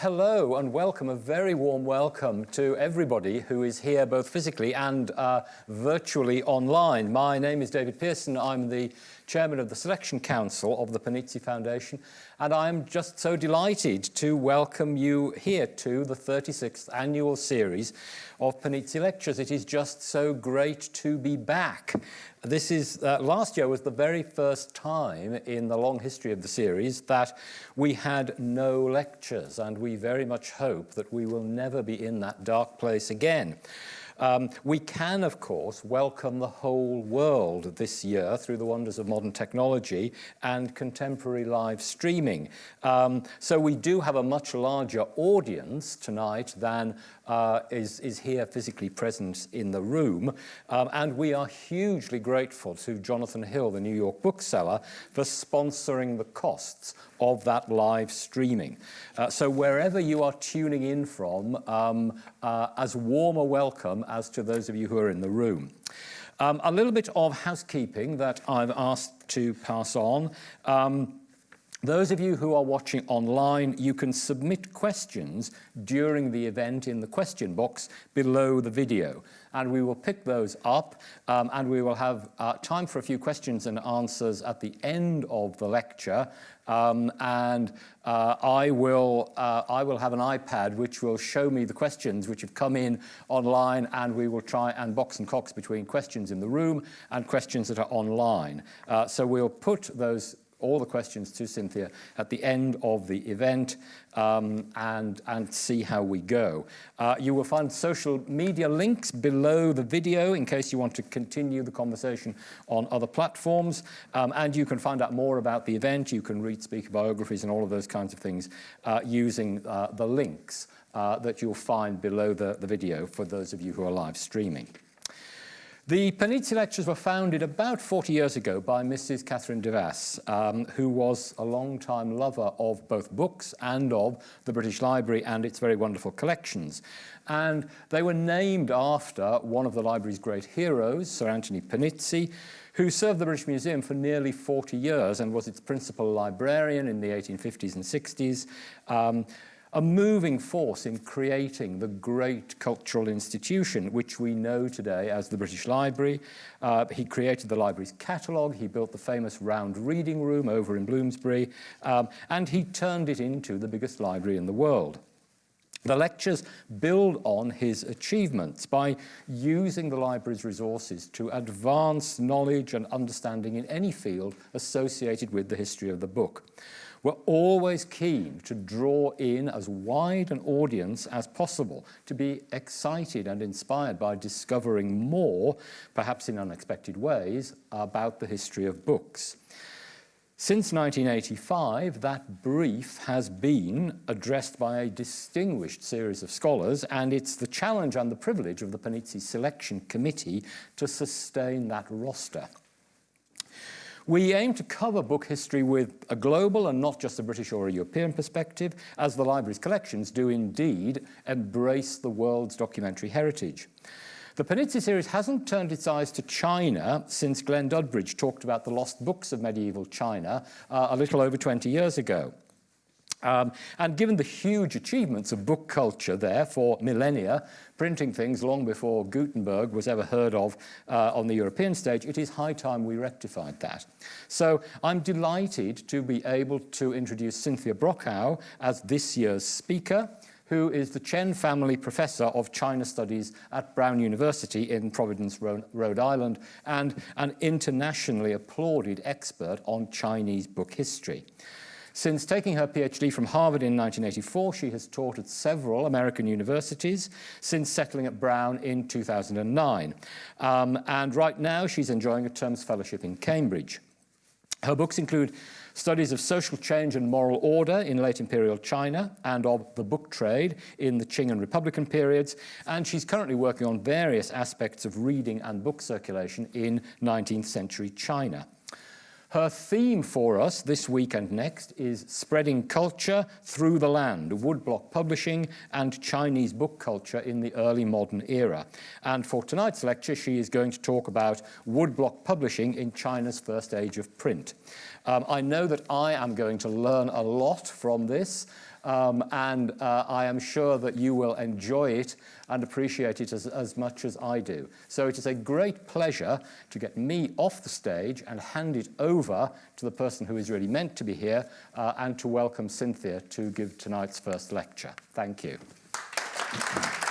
hello and welcome, a very warm welcome to everybody who is here both physically and uh, virtually online. My name is David Pearson, I'm the Chairman of the Selection Council of the Panizzi Foundation and I'm just so delighted to welcome you here to the 36th annual series of Panizzi Lectures. It is just so great to be back. This is, uh, last year was the very first time in the long history of the series that we had no lectures and we very much hope that we will never be in that dark place again. Um, we can, of course, welcome the whole world this year through the wonders of modern technology and contemporary live streaming. Um, so we do have a much larger audience tonight than uh, is, is here physically present in the room. Um, and we are hugely grateful to Jonathan Hill, the New York bookseller, for sponsoring the costs of that live streaming. Uh, so wherever you are tuning in from, um, uh, as warm a welcome as to those of you who are in the room. Um, a little bit of housekeeping that I've asked to pass on. Um, those of you who are watching online, you can submit questions during the event in the question box below the video. And we will pick those up um, and we will have uh, time for a few questions and answers at the end of the lecture. Um, and uh, I, will, uh, I will have an iPad which will show me the questions which have come in online and we will try and box and cox between questions in the room and questions that are online. Uh, so we'll put those all the questions to Cynthia at the end of the event um, and, and see how we go. Uh, you will find social media links below the video in case you want to continue the conversation on other platforms. Um, and you can find out more about the event. You can read speaker biographies and all of those kinds of things uh, using uh, the links uh, that you'll find below the, the video for those of you who are live streaming. The Panizzi Lectures were founded about 40 years ago by Mrs. Catherine Devas, um, who was a long-time lover of both books and of the British Library and its very wonderful collections. And they were named after one of the library's great heroes, Sir Anthony Panizzi, who served the British Museum for nearly 40 years and was its principal librarian in the 1850s and 60s. Um, a moving force in creating the great cultural institution which we know today as the British Library. Uh, he created the library's catalogue, he built the famous round reading room over in Bloomsbury, um, and he turned it into the biggest library in the world. The lectures build on his achievements by using the library's resources to advance knowledge and understanding in any field associated with the history of the book. We're always keen to draw in as wide an audience as possible, to be excited and inspired by discovering more, perhaps in unexpected ways, about the history of books. Since 1985, that brief has been addressed by a distinguished series of scholars, and it's the challenge and the privilege of the Panizzi Selection Committee to sustain that roster. We aim to cover book history with a global and not just a British or a European perspective, as the library's collections do indeed embrace the world's documentary heritage. The Panizzi series hasn't turned its eyes to China since Glen Dudbridge talked about the lost books of medieval China uh, a little over 20 years ago. Um, and given the huge achievements of book culture there for millennia, printing things long before Gutenberg was ever heard of uh, on the European stage, it is high time we rectified that. So I'm delighted to be able to introduce Cynthia Brokaw as this year's speaker who is the Chen Family Professor of China Studies at Brown University in Providence, Rhode Island, and an internationally applauded expert on Chinese book history. Since taking her PhD from Harvard in 1984, she has taught at several American universities since settling at Brown in 2009. Um, and right now, she's enjoying a terms fellowship in Cambridge. Her books include studies of social change and moral order in late imperial China and of the book trade in the Qing and Republican periods, and she's currently working on various aspects of reading and book circulation in 19th century China. Her theme for us this week and next is spreading culture through the land, woodblock publishing and Chinese book culture in the early modern era. And for tonight's lecture, she is going to talk about woodblock publishing in China's first age of print. Um, I know that I am going to learn a lot from this. Um, and uh, I am sure that you will enjoy it and appreciate it as, as much as I do. So it is a great pleasure to get me off the stage and hand it over to the person who is really meant to be here uh, and to welcome Cynthia to give tonight's first lecture. Thank you. Uh,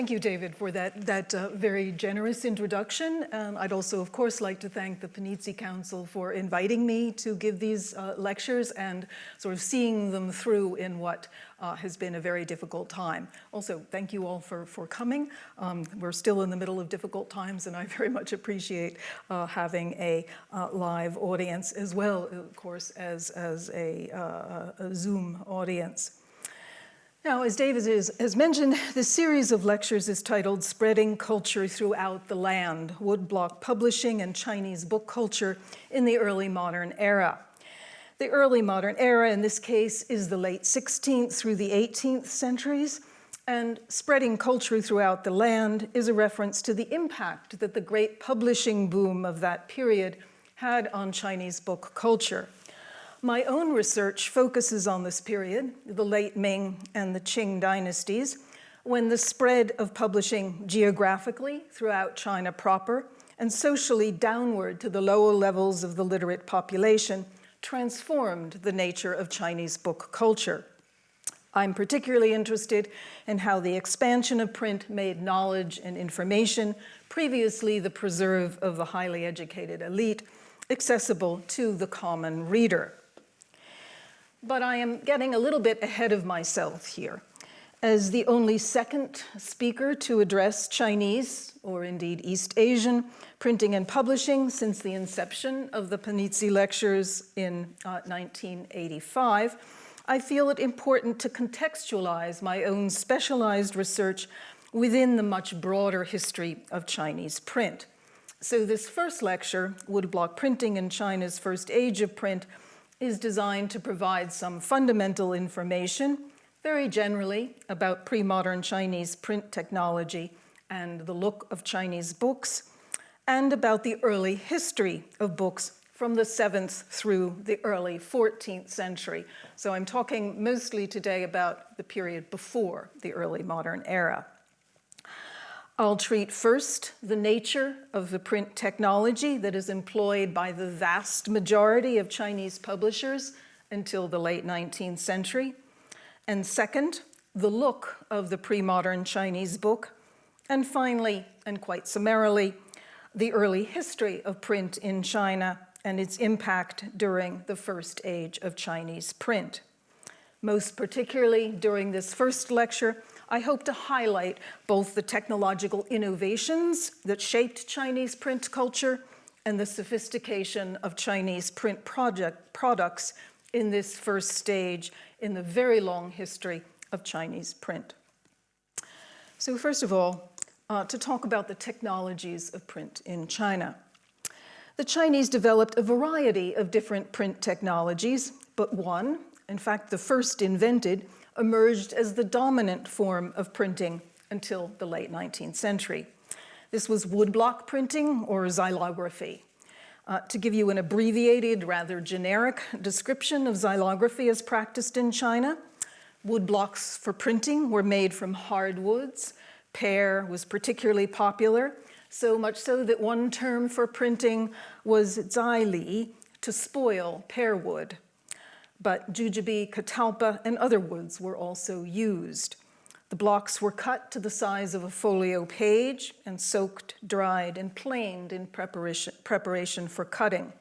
thank you, David, for that, that uh, very generous introduction. Um, I'd also, of course, like to thank the Panizzi Council for inviting me to give these uh, lectures and sort of seeing them through in what uh, has been a very difficult time. Also, thank you all for, for coming. Um, we're still in the middle of difficult times, and I very much appreciate uh, having a uh, live audience as well, of course, as, as a, a Zoom audience. Now, as David has mentioned, this series of lectures is titled Spreading Culture Throughout the Land, Woodblock Publishing and Chinese Book Culture in the Early Modern Era. The early modern era, in this case, is the late 16th through the 18th centuries, and spreading culture throughout the land is a reference to the impact that the great publishing boom of that period had on Chinese book culture. My own research focuses on this period, the late Ming and the Qing dynasties, when the spread of publishing geographically throughout China proper and socially downward to the lower levels of the literate population transformed the nature of Chinese book culture. I'm particularly interested in how the expansion of print made knowledge and information, previously the preserve of the highly educated elite, accessible to the common reader. But I am getting a little bit ahead of myself here. As the only second speaker to address Chinese, or indeed East Asian, printing and publishing since the inception of the Panizzi Lectures in uh, 1985, I feel it important to contextualize my own specialized research within the much broader history of Chinese print. So this first lecture, Woodblock Printing in China's First Age of Print, is designed to provide some fundamental information, very generally about pre-modern Chinese print technology and the look of Chinese books, and about the early history of books from the 7th through the early 14th century. So I'm talking mostly today about the period before the early modern era. I'll treat first the nature of the print technology that is employed by the vast majority of Chinese publishers until the late 19th century. And second, the look of the pre-modern Chinese book. And finally, and quite summarily, the early history of print in China and its impact during the first age of Chinese print. Most particularly during this first lecture, I hope to highlight both the technological innovations that shaped Chinese print culture and the sophistication of Chinese print project products in this first stage in the very long history of Chinese print. So first of all, uh, to talk about the technologies of print in China. The Chinese developed a variety of different print technologies, but one, in fact the first invented, emerged as the dominant form of printing until the late 19th century. This was woodblock printing or xylography. Uh, to give you an abbreviated, rather generic description of xylography as practiced in China, woodblocks for printing were made from hardwoods. Pear was particularly popular, so much so that one term for printing was xyli, to spoil pear wood but jujube, catalpa, and other woods were also used. The blocks were cut to the size of a folio page and soaked, dried, and planed in preparation, preparation for cutting.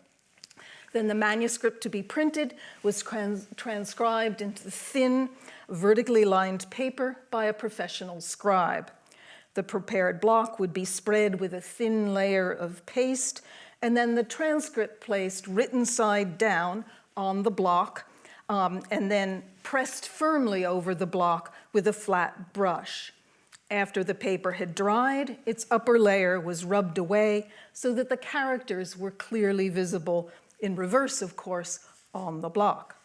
Then the manuscript to be printed was trans transcribed into thin, vertically lined paper by a professional scribe. The prepared block would be spread with a thin layer of paste, and then the transcript placed written side down on the block um, and then pressed firmly over the block with a flat brush. After the paper had dried, its upper layer was rubbed away so that the characters were clearly visible, in reverse, of course, on the block.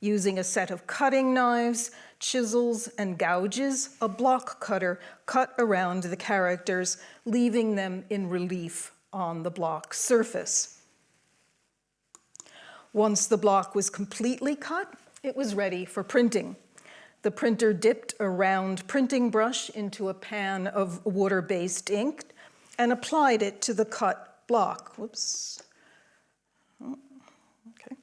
Using a set of cutting knives, chisels, and gouges, a block cutter cut around the characters, leaving them in relief on the block surface. Once the block was completely cut, it was ready for printing. The printer dipped a round printing brush into a pan of water-based ink and applied it to the cut block. Whoops. Okay.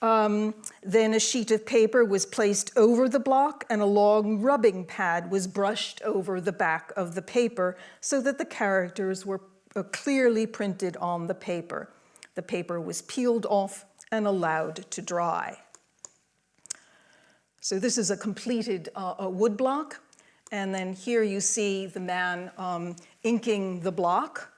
Um, then a sheet of paper was placed over the block and a long rubbing pad was brushed over the back of the paper so that the characters were uh, clearly printed on the paper. The paper was peeled off and allowed to dry. So this is a completed uh, a wood block. And then here you see the man um, inking the block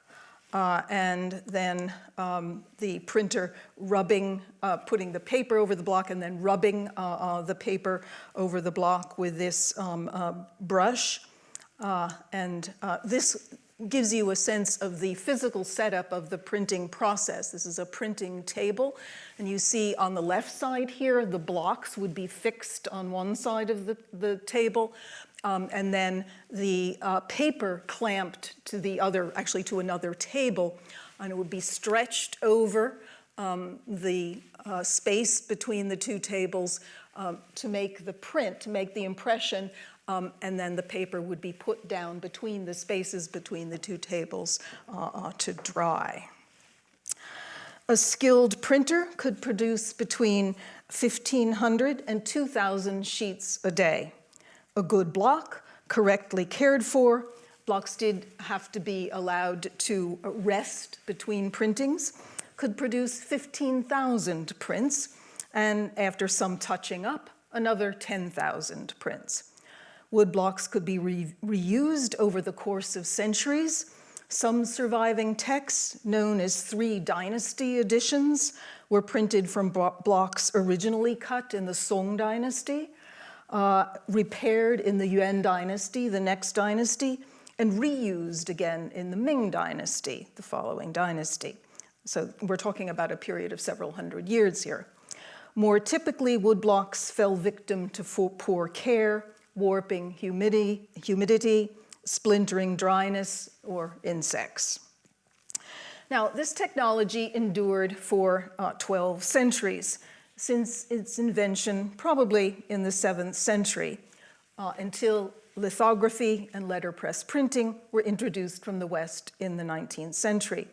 uh, and then um, the printer rubbing, uh, putting the paper over the block and then rubbing uh, uh the paper over the block with this um, uh, brush. And this gives you a sense of the physical setup of the printing process. This is a printing table, and you see on the left side here, the blocks would be fixed on one side of the, the table, um, and then the uh, paper clamped to the other, actually to another table, and it would be stretched over um, the uh, space between the two tables um, to make the print, to make the impression um, and then the paper would be put down between the spaces between the two tables uh, uh, to dry. A skilled printer could produce between 1,500 and 2,000 sheets a day. A good block, correctly cared for, blocks did have to be allowed to rest between printings, could produce 15,000 prints, and after some touching up, another 10,000 prints. Wood blocks could be re reused over the course of centuries. Some surviving texts, known as three dynasty editions, were printed from blocks originally cut in the Song dynasty, uh, repaired in the Yuan dynasty, the next dynasty, and reused again in the Ming dynasty, the following dynasty. So we're talking about a period of several hundred years here. More typically, woodblocks fell victim to poor care, warping humidity, humidity, splintering dryness, or insects. Now, this technology endured for uh, 12 centuries, since its invention probably in the 7th century, uh, until lithography and letterpress printing were introduced from the West in the 19th century.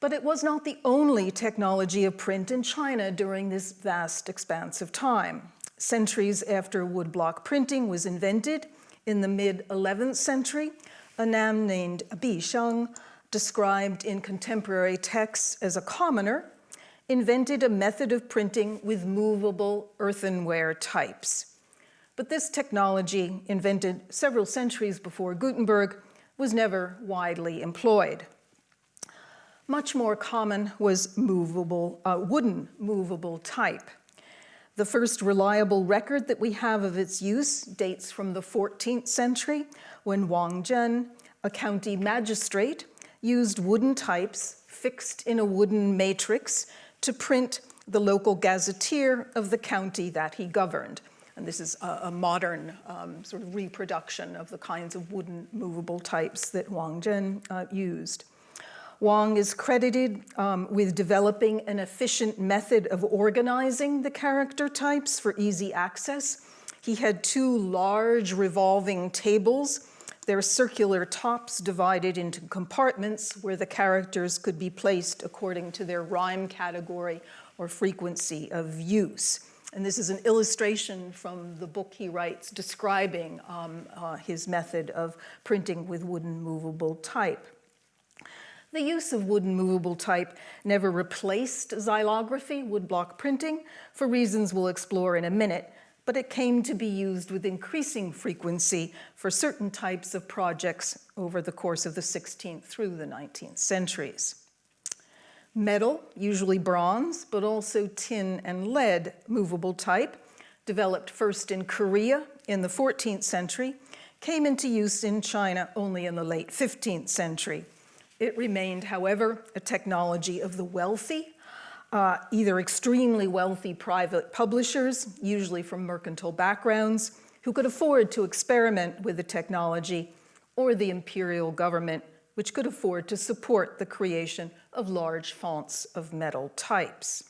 But it was not the only technology of print in China during this vast expanse of time centuries after woodblock printing was invented in the mid-11th century, a man named Bi Sheng, described in contemporary texts as a commoner, invented a method of printing with movable earthenware types. But this technology, invented several centuries before Gutenberg, was never widely employed. Much more common was movable, uh, wooden movable type. The first reliable record that we have of its use dates from the 14th century when Wang Zhen, a county magistrate, used wooden types fixed in a wooden matrix to print the local gazetteer of the county that he governed. And this is a, a modern um, sort of reproduction of the kinds of wooden movable types that Wang Zhen uh, used. Wang is credited um, with developing an efficient method of organizing the character types for easy access. He had two large revolving tables, their circular tops divided into compartments where the characters could be placed according to their rhyme category or frequency of use. And this is an illustration from the book he writes describing um, uh, his method of printing with wooden movable type. The use of wooden movable type never replaced xylography, woodblock printing, for reasons we'll explore in a minute, but it came to be used with increasing frequency for certain types of projects over the course of the 16th through the 19th centuries. Metal, usually bronze, but also tin and lead movable type, developed first in Korea in the 14th century, came into use in China only in the late 15th century. It remained, however, a technology of the wealthy, uh, either extremely wealthy private publishers, usually from mercantile backgrounds, who could afford to experiment with the technology, or the imperial government, which could afford to support the creation of large fonts of metal types.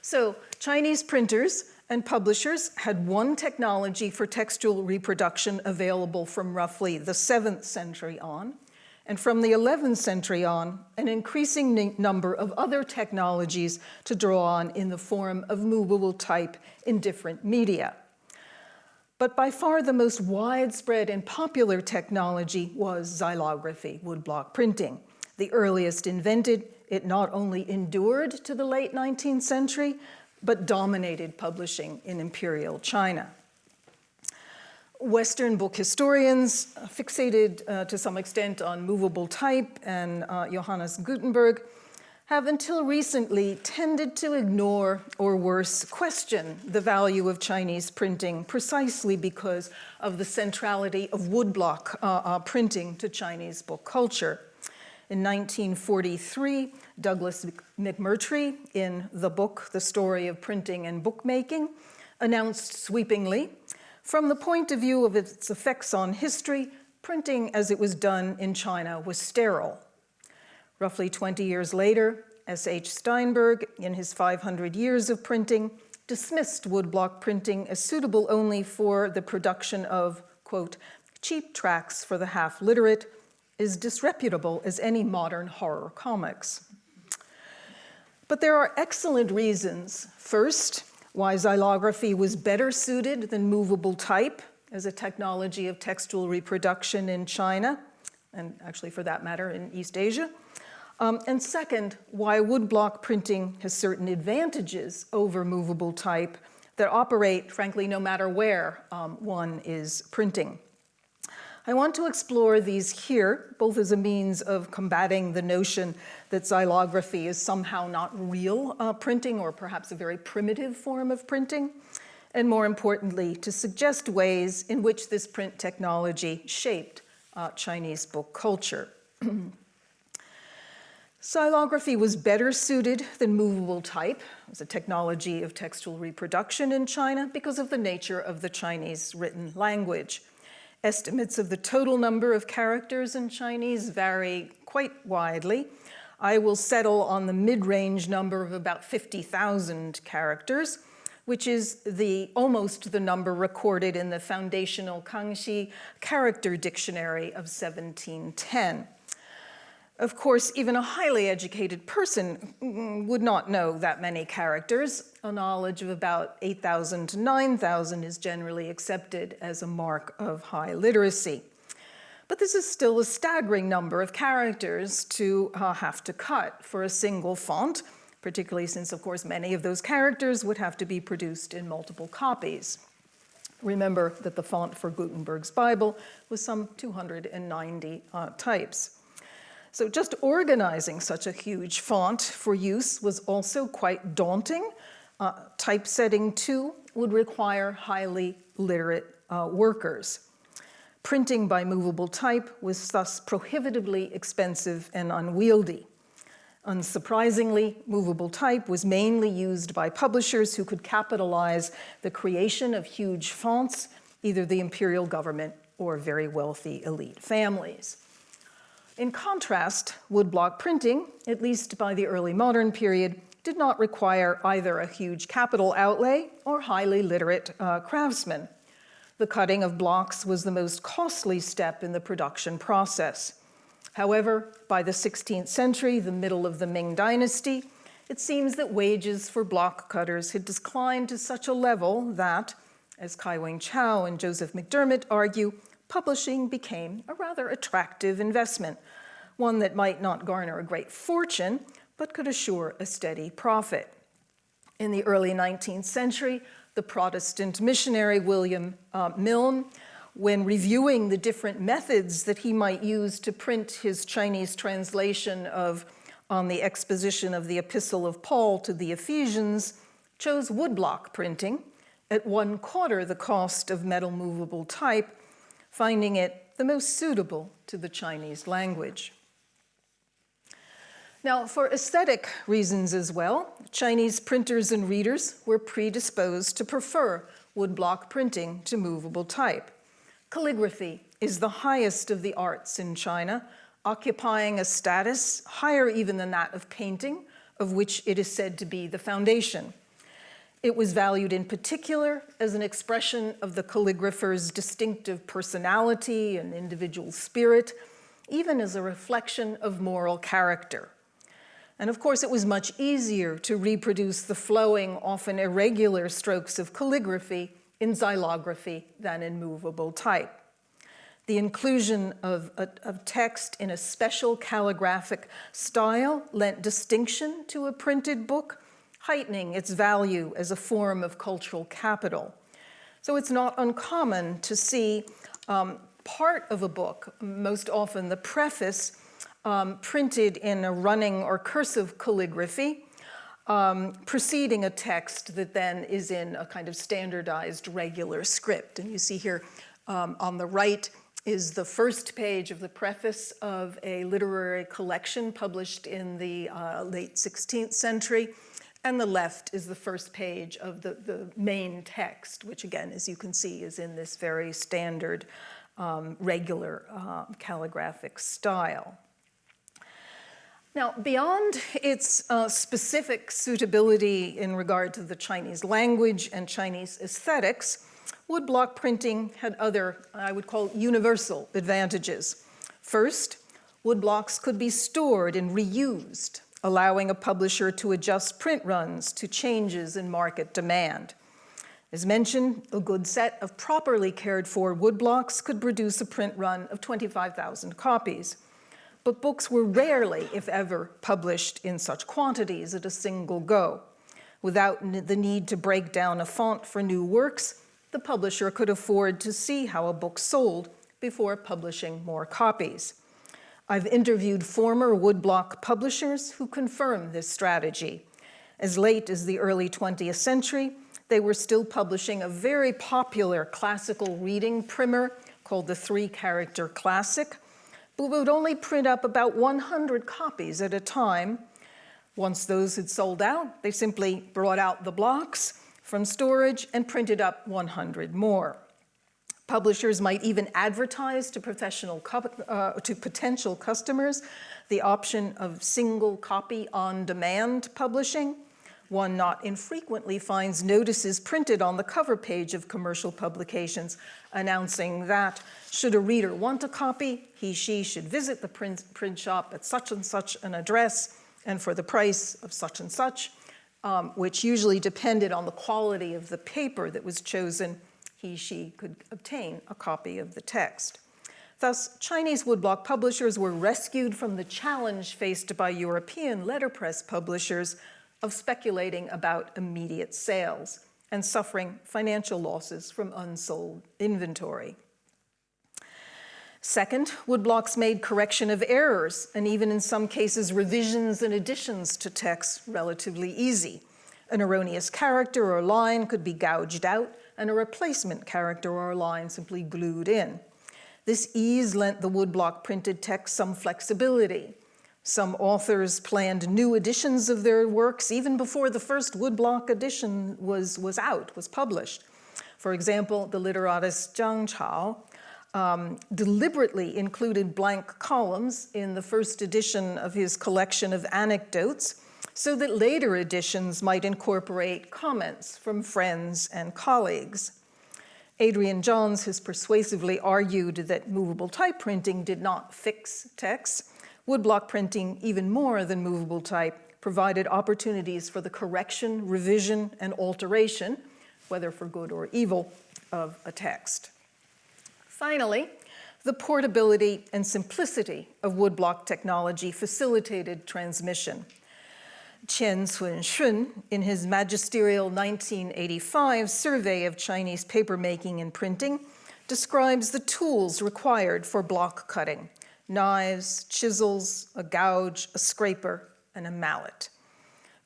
So Chinese printers and publishers had one technology for textual reproduction available from roughly the 7th century on, and from the 11th century on, an increasing number of other technologies to draw on in the form of movable type in different media. But by far the most widespread and popular technology was xylography, woodblock printing. The earliest invented, it not only endured to the late 19th century, but dominated publishing in imperial China. Western book historians, fixated uh, to some extent on movable type and uh, Johannes Gutenberg, have until recently tended to ignore, or worse, question the value of Chinese printing precisely because of the centrality of woodblock uh, uh printing to Chinese book culture. In 1943, Douglas McMurtrie, in the book, The Story of Printing and Bookmaking, announced sweepingly from the point of view of its effects on history, printing as it was done in China was sterile. Roughly 20 years later, S.H. Steinberg, in his 500 Years of Printing, dismissed woodblock printing as suitable only for the production of, quote, cheap tracts for the half-literate, as disreputable as any modern horror comics. But there are excellent reasons. First, why xylography was better suited than movable type as a technology of textual reproduction in China, and actually for that matter in East Asia. Um, and second, why woodblock printing has certain advantages over movable type that operate, frankly, no matter where um, one is printing. I want to explore these here, both as a means of combating the notion that xylography is somehow not real uh, printing or perhaps a very primitive form of printing, and more importantly, to suggest ways in which this print technology shaped uh, Chinese book culture. Xylography was better suited than movable type as a technology of textual reproduction in China because of the nature of the Chinese written language. Estimates of the total number of characters in Chinese vary quite widely. I will settle on the mid-range number of about 50,000 characters, which is the almost the number recorded in the foundational Kangxi character dictionary of 1710. Of course, even a highly educated person would not know that many characters. A knowledge of about 8,000 to 9,000 is generally accepted as a mark of high literacy. But this is still a staggering number of characters to uh, have to cut for a single font, particularly since, of course, many of those characters would have to be produced in multiple copies. Remember that the font for Gutenberg's Bible was some 290 uh, types. So just organizing such a huge font for use was also quite daunting. Uh, typesetting too would require highly literate uh, workers. Printing by movable type was thus prohibitively expensive and unwieldy. Unsurprisingly, movable type was mainly used by publishers who could capitalize the creation of huge fonts, either the imperial government or very wealthy elite families. In contrast, woodblock printing, at least by the early modern period, did not require either a huge capital outlay or highly literate uh, craftsmen. The cutting of blocks was the most costly step in the production process. However, by the 16th century, the middle of the Ming dynasty, it seems that wages for block cutters had declined to such a level that, as Kai-Wing Chow and Joseph McDermott argue, publishing became a rather attractive investment, one that might not garner a great fortune, but could assure a steady profit. In the early 19th century, the Protestant missionary William uh, Milne, when reviewing the different methods that he might use to print his Chinese translation of on the exposition of the Epistle of Paul to the Ephesians, chose woodblock printing at one quarter the cost of metal movable type finding it the most suitable to the Chinese language. Now, for aesthetic reasons as well, Chinese printers and readers were predisposed to prefer woodblock printing to movable type. Calligraphy is the highest of the arts in China, occupying a status higher even than that of painting, of which it is said to be the foundation. It was valued in particular as an expression of the calligrapher's distinctive personality and individual spirit, even as a reflection of moral character. And of course, it was much easier to reproduce the flowing, often irregular strokes of calligraphy in xylography than in movable type. The inclusion of, of, text in a special calligraphic style lent distinction to a printed book, heightening its value as a form of cultural capital. So it's not uncommon to see um, part of a book, most often the preface, um, printed in a running or cursive calligraphy, um, preceding a text that then is in a kind of standardized regular script. And you see here um, on the right is the first page of the preface of a literary collection published in the uh, late 16th century. And the left is the first page of the, the main text, which again, as you can see, is in this very standard um, regular uh, calligraphic style. Now, beyond its uh, specific suitability in regard to the Chinese language and Chinese aesthetics, woodblock printing had other, I would call universal advantages. First, woodblocks could be stored and reused, allowing a publisher to adjust print runs to changes in market demand. As mentioned, a good set of properly cared for woodblocks could produce a print run of 25,000 copies but books were rarely, if ever, published in such quantities at a single go. Without the need to break down a font for new works, the publisher could afford to see how a book sold before publishing more copies. I've interviewed former woodblock publishers who confirm this strategy. As late as the early 20th century, they were still publishing a very popular classical reading primer called the Three Character Classic, but would only print up about 100 copies at a time. Once those had sold out, they simply brought out the blocks from storage and printed up 100 more. Publishers might even advertise to professional uh, to potential customers the option of single copy on demand publishing. One not infrequently finds notices printed on the cover page of commercial publications announcing that should a reader want a copy, he, she should visit the print, print shop at such and such an address and for the price of such and such, um, which usually depended on the quality of the paper that was chosen, he, she could obtain a copy of the text. Thus, Chinese woodblock publishers were rescued from the challenge faced by European letterpress publishers of speculating about immediate sales and suffering financial losses from unsold inventory. Second, woodblocks made correction of errors, and even in some cases, revisions and additions to text relatively easy. An erroneous character or line could be gouged out, and a replacement character or line simply glued in. This ease lent the woodblock printed text some flexibility. Some authors planned new editions of their works even before the first woodblock edition was, was out, was published. For example, the literatist Zhang Chao um, deliberately included blank columns in the first edition of his collection of anecdotes so that later editions might incorporate comments from friends and colleagues. Adrian Johns has persuasively argued that movable type printing did not fix text. Woodblock printing, even more than movable type, provided opportunities for the correction, revision, and alteration, whether for good or evil, of a text. Finally, the portability and simplicity of woodblock technology facilitated transmission. Qian Cunxun, in his magisterial 1985 survey of Chinese papermaking and printing, describes the tools required for block cutting, knives, chisels, a gouge, a scraper, and a mallet.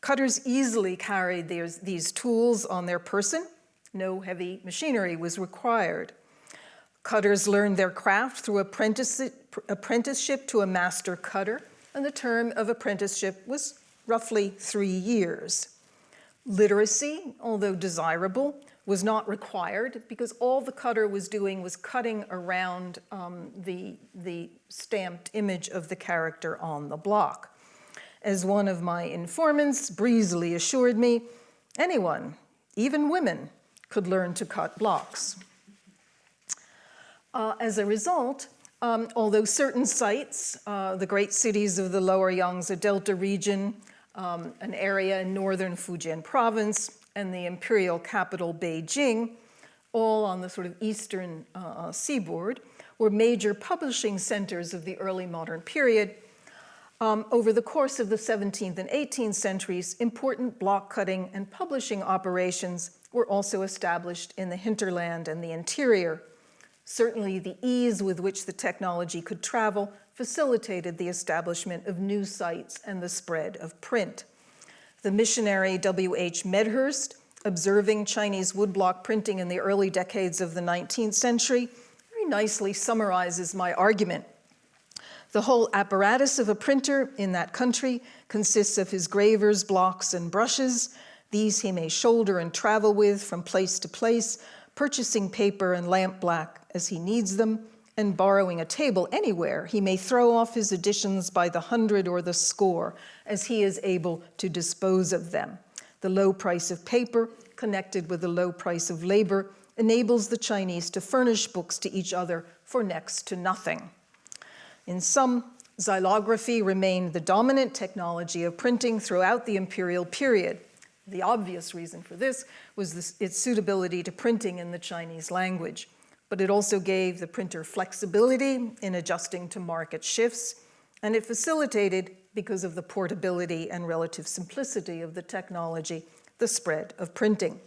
Cutters easily carried these, these tools on their person. No heavy machinery was required. Cutters learned their craft through apprenticeship to a master cutter, and the term of apprenticeship was roughly three years. Literacy, although desirable, was not required because all the cutter was doing was cutting around um, the, the stamped image of the character on the block. As one of my informants breezily assured me, anyone, even women, could learn to cut blocks. Uh, as a result, um, although certain sites, uh, the great cities of the lower Yangtze Delta region, um, an area in northern Fujian province, and the imperial capital Beijing, all on the sort of eastern uh, uh, seaboard, were major publishing centers of the early modern period. Um, over the course of the 17th and 18th centuries, important block cutting and publishing operations were also established in the hinterland and the interior. Certainly the ease with which the technology could travel facilitated the establishment of new sites and the spread of print. The missionary W.H. Medhurst, observing Chinese woodblock printing in the early decades of the 19th century, very nicely summarizes my argument. The whole apparatus of a printer in that country consists of his gravers, blocks, and brushes. These he may shoulder and travel with from place to place, purchasing paper and lampblack as he needs them, and borrowing a table anywhere, he may throw off his editions by the hundred or the score as he is able to dispose of them. The low price of paper, connected with the low price of labor, enables the Chinese to furnish books to each other for next to nothing. In sum, xylography remained the dominant technology of printing throughout the imperial period. The obvious reason for this was this, its suitability to printing in the Chinese language but it also gave the printer flexibility in adjusting to market shifts, and it facilitated, because of the portability and relative simplicity of the technology, the spread of printing.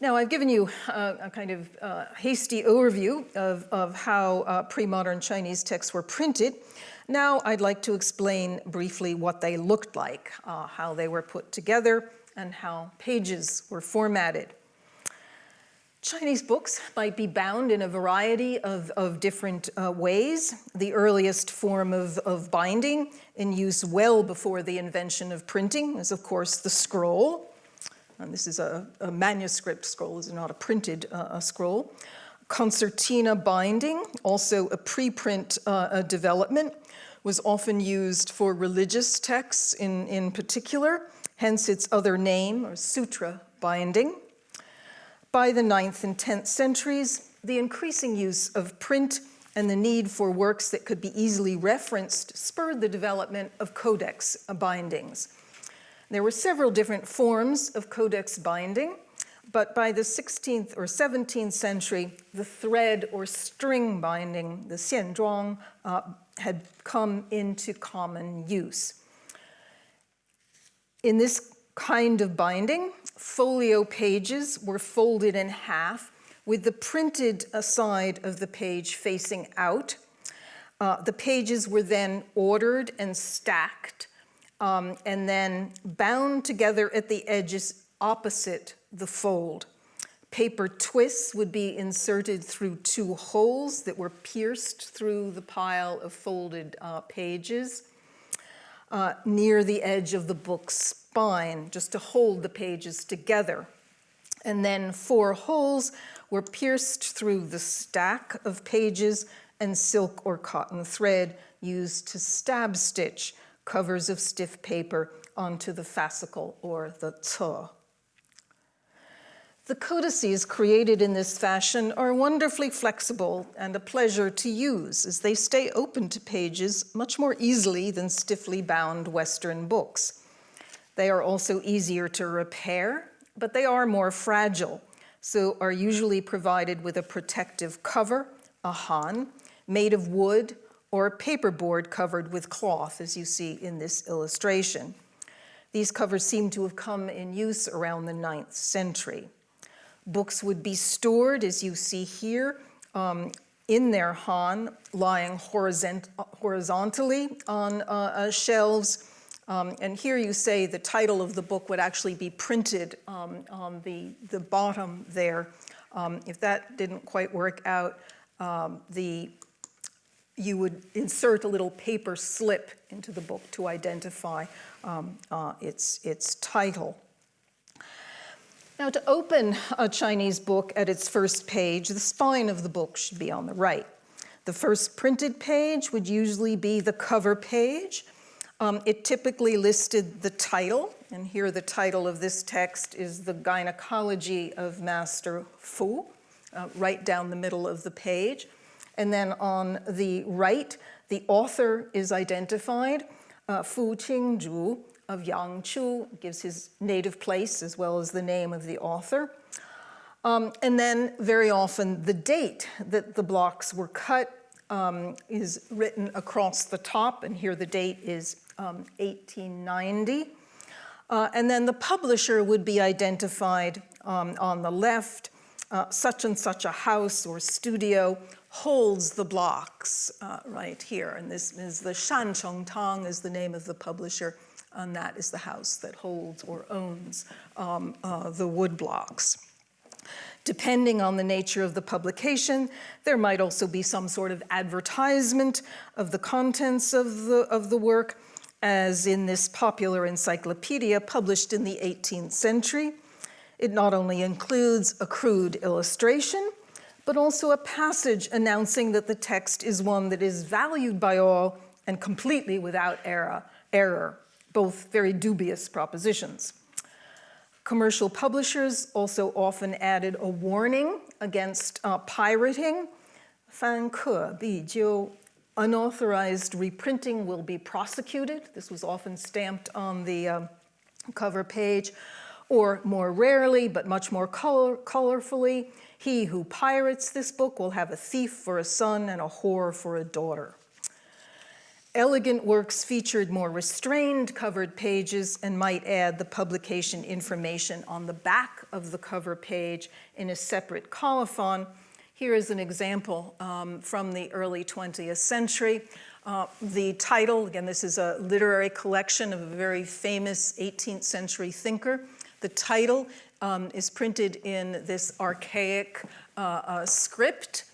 Now, I've given you a, kind of uh, hasty overview of, of how uh, pre-modern Chinese texts were printed. Now, I'd like to explain briefly what they looked like, uh, how they were put together, and how pages were formatted. Chinese books might be bound in a variety of, of different uh, ways. The earliest form of, of binding in use well before the invention of printing is, of course, the scroll. And this is a, a manuscript scroll, this is not a printed uh, scroll. Concertina binding, also a preprint uh, development, was often used for religious texts in, in particular, hence its other name, or sutra binding. By the 9th and 10th centuries, the increasing use of print and the need for works that could be easily referenced spurred the development of codex bindings. There were several different forms of codex binding, but by the 16th or 17th century, the thread or string binding, the xianzhuang, uh, had come into common use. In this kind of binding, folio pages were folded in half with the printed side of the page facing out. Uh, the pages were then ordered and stacked um, and then bound together at the edges opposite the fold. Paper twists would be inserted through two holes that were pierced through the pile of folded uh, pages uh, near the edge of the book's spine, just to hold the pages together. And then four holes were pierced through the stack of pages and silk or cotton thread used to stab stitch covers of stiff paper onto the fascicle or the ce. The codices created in this fashion are wonderfully flexible and a pleasure to use as they stay open to pages much more easily than stiffly bound Western books. They are also easier to repair, but they are more fragile, so are usually provided with a protective cover, a han, made of wood or a paperboard covered with cloth, as you see in this illustration. These covers seem to have come in use around the 9th century. Books would be stored, as you see here, um, in their han, lying horizont horizontally on uh, uh, shelves, um, and here you say the title of the book would actually be printed um, on the, the bottom there. Um, if that didn't quite work out, um, the, you would insert a little paper slip into the book to identify um, uh, its, its title. Now, to open a Chinese book at its first page, the spine of the book should be on the right. The first printed page would usually be the cover page. Um, it typically listed the title, and here the title of this text is The Gynecology of Master Fu, uh, right down the middle of the page. And then on the right, the author is identified, uh, Fu Qingzhu, of Yang Chu, gives his native place as well as the name of the author. Um, and then very often the date that the blocks were cut um, is written across the top, and here the date is um, 1890. Uh, and then the publisher would be identified um, on the left, uh, such and such a house or studio holds the blocks uh, right here. And this is the Shancheng Tang is the name of the publisher and that is the house that holds or owns um, uh, the wood blocks. Depending on the nature of the publication, there might also be some sort of advertisement of the contents of the, of the work, as in this popular encyclopedia published in the 18th century. It not only includes a crude illustration, but also a passage announcing that the text is one that is valued by all and completely without error. error both very dubious propositions. Commercial publishers also often added a warning against uh, pirating. Fan ke bi jiu, unauthorized reprinting will be prosecuted. This was often stamped on the um, cover page. Or more rarely, but much more color colorfully, he who pirates this book will have a thief for a son and a whore for a daughter. Elegant works featured more restrained covered pages and might add the publication information on the back of the cover page in a separate colophon. Here is an example um, from the early 20th century. Uh, the title, again, this is a literary collection of a very famous 18th century thinker. The title um, is printed in this archaic uh, uh, script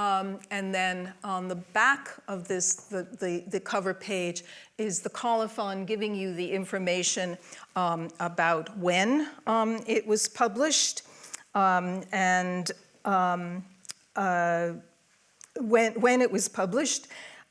um, and then on the back of this, the, the, the, cover page, is the colophon giving you the information um, about when um, it was published. Um, and um, uh, when, when it was published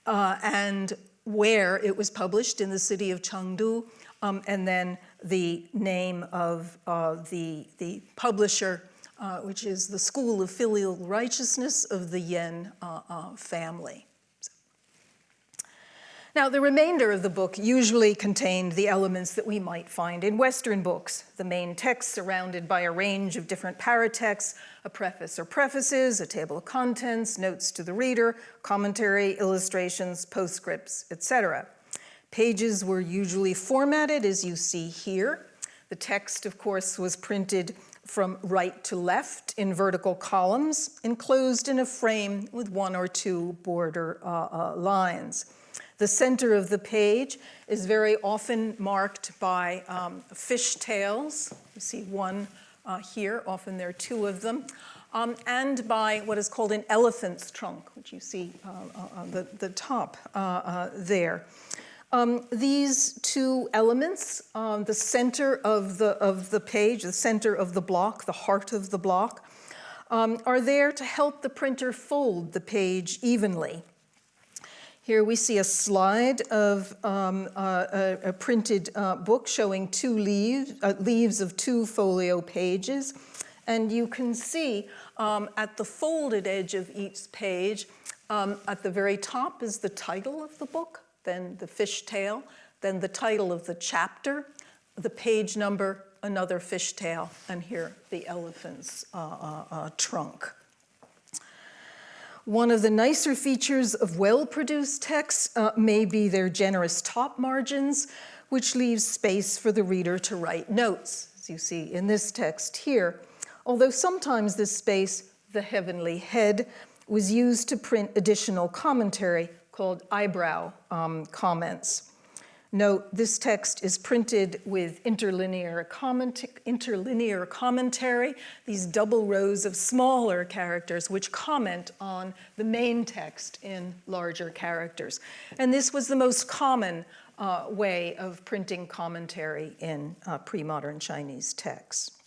uh, and where it was published in the city of Chengdu, um, and then the name of uh, the, the publisher uh, which is the school of filial righteousness of the Yen uh, uh, family. Now, the remainder of the book usually contained the elements that we might find in Western books, the main text surrounded by a range of different paratexts, a preface or prefaces, a table of contents, notes to the reader, commentary, illustrations, postscripts, etc. Pages were usually formatted as you see here. The text, of course, was printed from right to left in vertical columns, enclosed in a frame with one or two border uh, uh, lines. The center of the page is very often marked by um, fishtails. You see one uh, here, often there are two of them, um, and by what is called an elephant's trunk, which you see uh, uh, on the, the top uh, there. Um, these two elements, um, the center of the, of the page, the center of the block, the heart of the block, um, are there to help the printer fold the page evenly. Here we see a slide of um, a, a, printed uh, book showing two leaves, uh, leaves of two folio pages. And you can see um, at the folded edge of each page, um, at the very top is the title of the book, then the fishtail, then the title of the chapter, the page number, another fishtail, and here the elephant's uh, uh, uh, trunk. One of the nicer features of well-produced texts uh, may be their generous top margins, which leaves space for the reader to write notes, as you see in this text here. Although sometimes this space, the heavenly head, was used to print additional commentary called eyebrow um, comments. Note, this text is printed with interlinear, comment interlinear commentary, these double rows of smaller characters which comment on the main text in larger characters. And this was the most common uh, way of printing commentary in uh, pre-modern Chinese texts.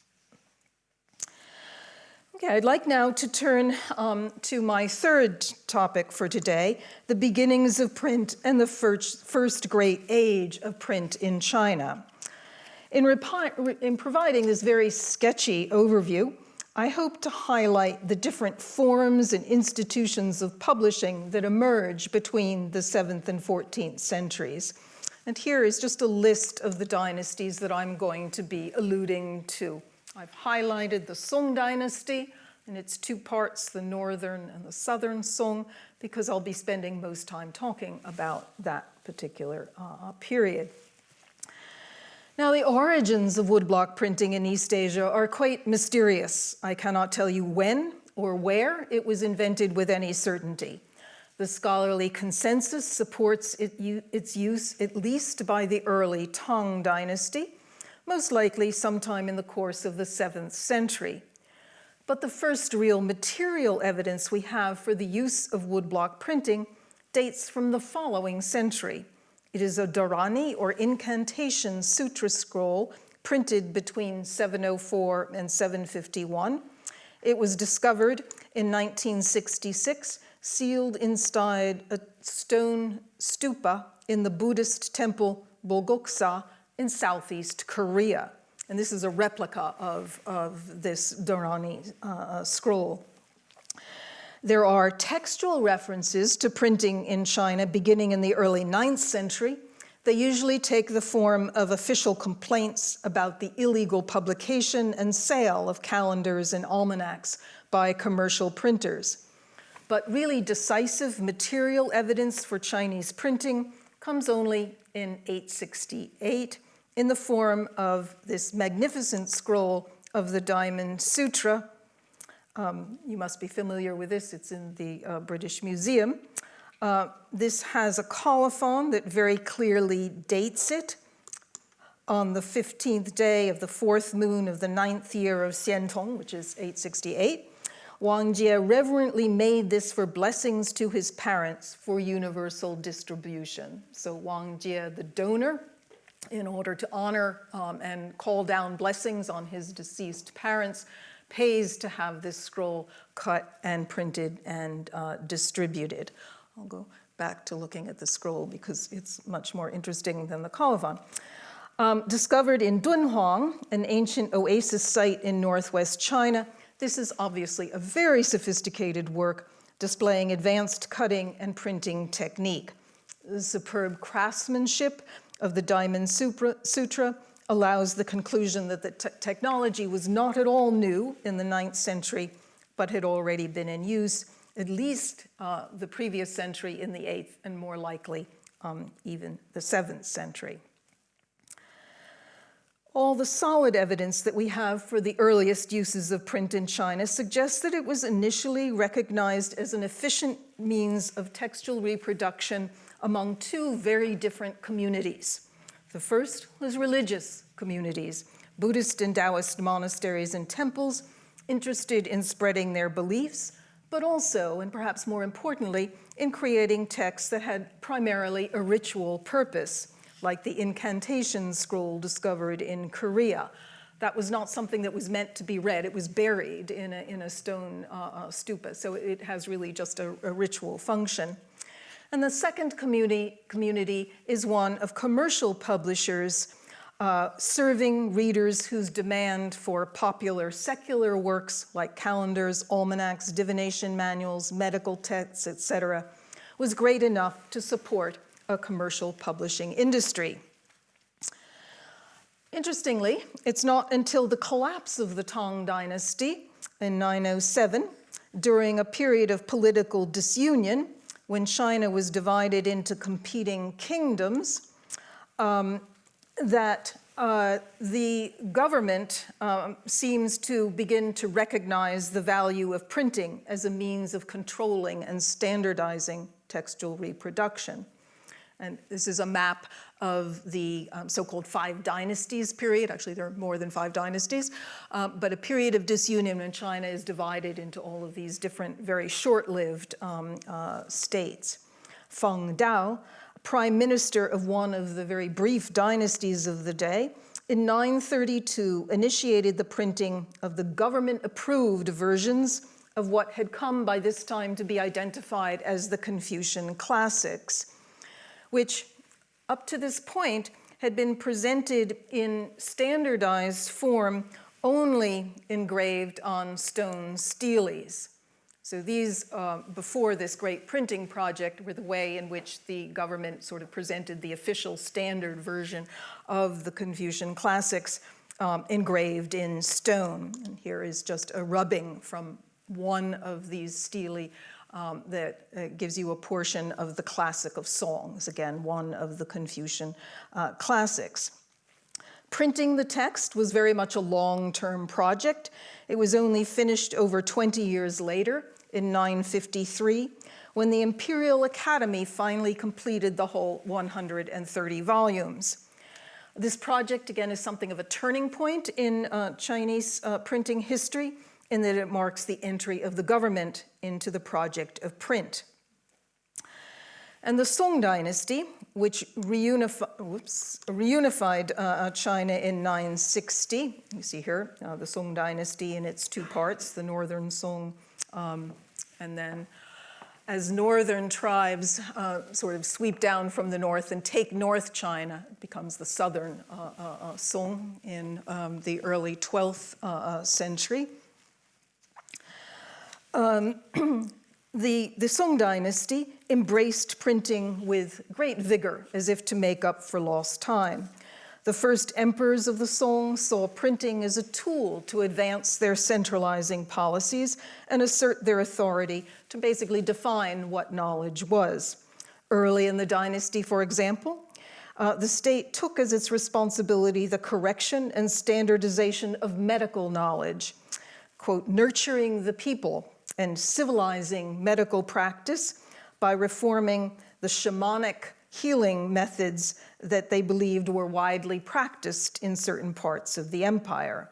Okay, I'd like now to turn um, to my third topic for today, the beginnings of print and the first, first great age of print in China. In, in providing this very sketchy overview, I hope to highlight the different forms and institutions of publishing that emerge between the 7th and 14th centuries. And here is just a list of the dynasties that I'm going to be alluding to. I've highlighted the Song dynasty and its two parts, the northern and the southern Song, because I'll be spending most time talking about that particular uh, period. Now, the origins of woodblock printing in East Asia are quite mysterious. I cannot tell you when or where it was invented with any certainty. The scholarly consensus supports it, its use at least by the early Tang dynasty, most likely sometime in the course of the 7th century. But the first real material evidence we have for the use of woodblock printing dates from the following century. It is a Dharani or incantation sutra scroll printed between 704 and 751. It was discovered in 1966, sealed inside a stone stupa in the Buddhist temple Bulguksa in Southeast Korea. And this is a replica of, of this Dharani uh, uh, scroll. There are textual references to printing in China beginning in the early 9th century. They usually take the form of official complaints about the illegal publication and sale of calendars and almanacs by commercial printers. But really decisive material evidence for Chinese printing comes only in 868 in the form of this magnificent scroll of the Diamond Sutra. Um, you must be familiar with this, it's in the uh, British Museum. Uh, this has a colophon that very clearly dates it on the 15th day of the fourth moon of the ninth year of Xiantong, which is 868. Wang Jie reverently made this for blessings to his parents for universal distribution. So Wang Jie, the donor, in order to honor um, and call down blessings on his deceased parents, pays to have this scroll cut and printed and uh, distributed. I'll go back to looking at the scroll because it's much more interesting than the colophon. Um, discovered in Dunhuang, an ancient oasis site in northwest China, this is obviously a very sophisticated work displaying advanced cutting and printing technique. The superb craftsmanship of the Diamond Sutra allows the conclusion that the technology was not at all new in the ninth century, but had already been in use at least uh, the previous century in the eighth and more likely um, even the seventh century. All the solid evidence that we have for the earliest uses of print in China suggests that it was initially recognized as an efficient means of textual reproduction among two very different communities. The first was religious communities, Buddhist and Taoist monasteries and temples, interested in spreading their beliefs, but also, and perhaps more importantly, in creating texts that had primarily a ritual purpose, like the incantation scroll discovered in Korea. That was not something that was meant to be read. It was buried in a, in a stone uh, uh stupa, so it has really just a, a ritual function. And the second community, community is one of commercial publishers uh, serving readers whose demand for popular secular works like calendars, almanacs, divination manuals, medical texts, etc., was great enough to support a commercial publishing industry. Interestingly, it's not until the collapse of the Tang dynasty in 907, during a period of political disunion, when China was divided into competing kingdoms, um, that uh, the government um, seems to begin to recognize the value of printing as a means of controlling and standardizing textual reproduction. And this is a map of the um, so-called five dynasties period. Actually, there are more than five dynasties, uh, but a period of disunion when China is divided into all of these different, very short-lived um, uh, states. Feng Dao, prime minister of one of the very brief dynasties of the day, in 932 initiated the printing of the government-approved versions of what had come by this time to be identified as the Confucian classics, which up to this point had been presented in standardized form only engraved on stone steles. So these, uh, before this great printing project, were the way in which the government sort of presented the official standard version of the Confucian classics um, engraved in stone. And here is just a rubbing from one of these stele um, that uh, gives you a portion of the classic of songs, again, one of the Confucian uh, classics. Printing the text was very much a long-term project. It was only finished over 20 years later in 953 when the Imperial Academy finally completed the whole 130 volumes. This project, again, is something of a turning point in uh, Chinese uh, printing history in that it marks the entry of the government into the project of print. And the Song dynasty, which reunifi whoops, reunified uh, uh China in 960, you see here uh, the Song dynasty in its two parts, the northern Song um, and then as northern tribes uh, sort of sweep down from the north and take North China, it becomes the southern uh, uh, uh Song in um, the early 12th uh, century. Um, the, the Song dynasty embraced printing with great vigor, as if to make up for lost time. The first emperors of the Song saw printing as a tool to advance their centralizing policies and assert their authority to basically define what knowledge was. Early in the dynasty, for example, uh, the state took as its responsibility the correction and standardization of medical knowledge, quote, nurturing the people and civilizing medical practice by reforming the shamanic healing methods that they believed were widely practiced in certain parts of the empire.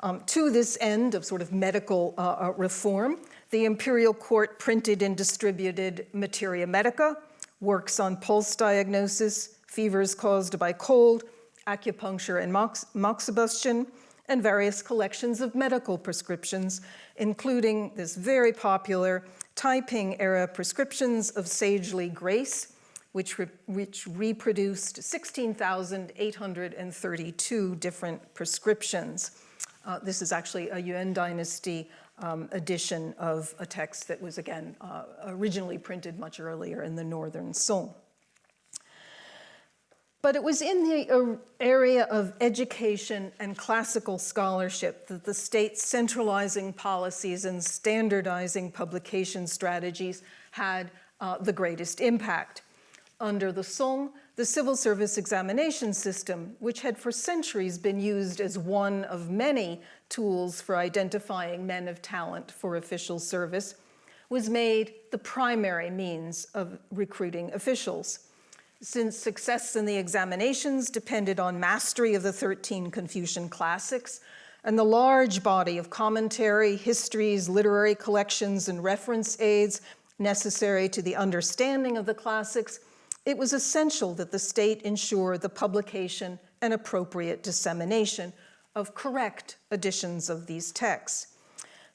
Um, to this end of sort of medical uh, uh, reform, the imperial court printed and distributed Materia Medica, works on pulse diagnosis, fevers caused by cold, acupuncture and mox moxibustion, and various collections of medical prescriptions, including this very popular Taiping era prescriptions of sagely grace, which, re which reproduced 16,832 different prescriptions. Uh, this is actually a Yuan dynasty um, edition of a text that was, again, uh, originally printed much earlier in the northern Song. But it was in the uh, area of education and classical scholarship that the state's centralizing policies and standardizing publication strategies had uh, the greatest impact. Under the Song, the civil service examination system, which had for centuries been used as one of many tools for identifying men of talent for official service, was made the primary means of recruiting officials. Since success in the examinations depended on mastery of the 13 Confucian classics and the large body of commentary, histories, literary collections, and reference aids necessary to the understanding of the classics, it was essential that the state ensure the publication and appropriate dissemination of correct editions of these texts.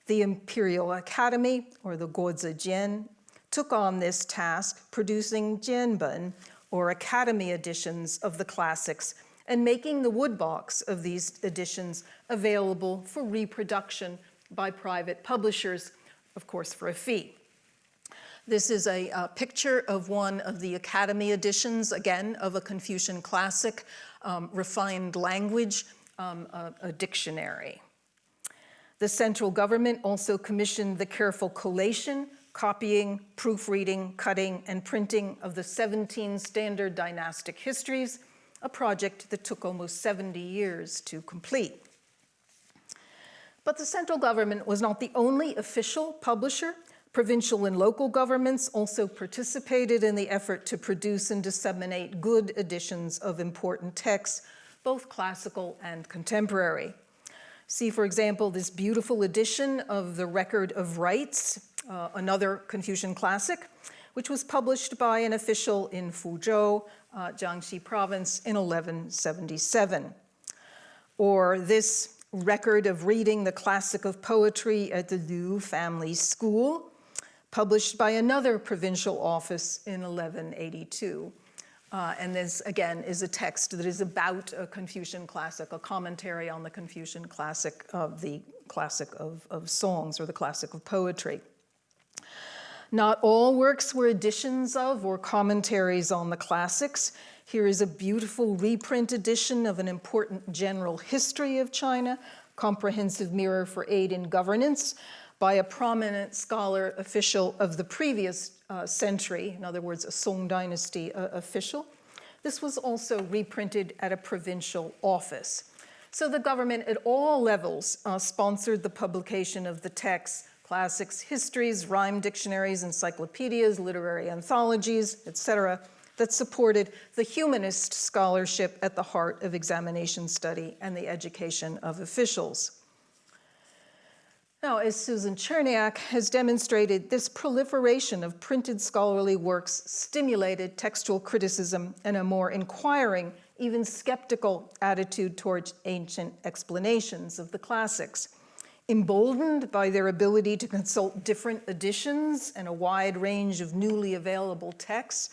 The Imperial Academy, or the Guozi Jian, took on this task, producing Jianben, or Academy editions of the classics and making the woodblocks of these editions available for reproduction by private publishers, of course for a fee. This is a, a picture of one of the Academy editions, again, of a Confucian classic, um, refined language, um, a, a dictionary. The central government also commissioned the careful collation copying, proofreading, cutting, and printing of the 17 standard dynastic histories, a project that took almost 70 years to complete. But the central government was not the only official publisher. Provincial and local governments also participated in the effort to produce and disseminate good editions of important texts, both classical and contemporary. See, for example, this beautiful edition of the Record of Rites uh, another Confucian classic, which was published by an official in Fuzhou, uh, Jiangxi province in 1177. or this record of reading the classic of poetry at the Liu family school, published by another provincial office in 1182. Uh, and this, again, is a text that is about a Confucian classic, a commentary on the Confucian classic of the classic of, of songs or the classic of poetry. Not all works were editions of or commentaries on the classics. Here is a beautiful reprint edition of an important general history of China, comprehensive mirror for aid in governance, by a prominent scholar official of the previous uh, century, in other words, a Song dynasty uh, official. This was also reprinted at a provincial office. So the government at all levels uh, sponsored the publication of the texts, classics, histories, rhyme dictionaries, encyclopedias, literary anthologies, etc., that supported the humanist scholarship at the heart of examination study and the education of officials. Now, as Susan Cherniack has demonstrated, this proliferation of printed scholarly works stimulated textual criticism and a more inquiring, even skeptical attitude towards ancient explanations of the classics. Emboldened by their ability to consult different editions and a wide range of newly available texts,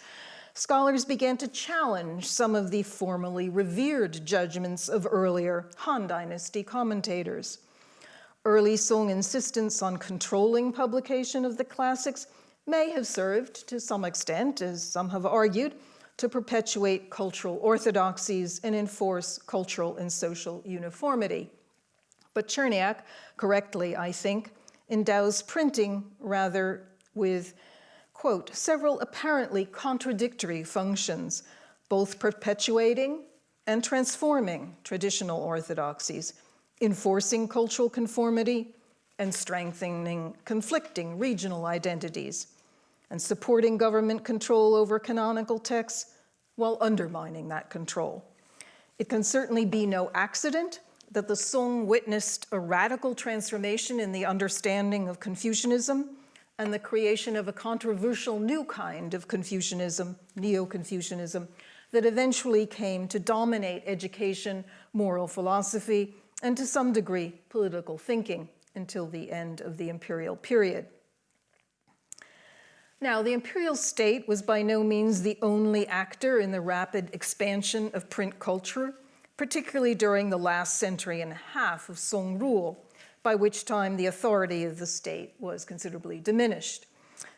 scholars began to challenge some of the formally revered judgments of earlier Han Dynasty commentators. Early Song insistence on controlling publication of the classics may have served to some extent, as some have argued, to perpetuate cultural orthodoxies and enforce cultural and social uniformity. But Cherniack, correctly, I think, endows printing rather with, quote, several apparently contradictory functions, both perpetuating and transforming traditional orthodoxies, enforcing cultural conformity, and strengthening conflicting regional identities, and supporting government control over canonical texts while undermining that control. It can certainly be no accident that the Song witnessed a radical transformation in the understanding of Confucianism and the creation of a controversial new kind of Confucianism, Neo-Confucianism, that eventually came to dominate education, moral philosophy, and to some degree, political thinking until the end of the imperial period. Now, the imperial state was by no means the only actor in the rapid expansion of print culture, particularly during the last century and a half of Song rule, by which time the authority of the state was considerably diminished.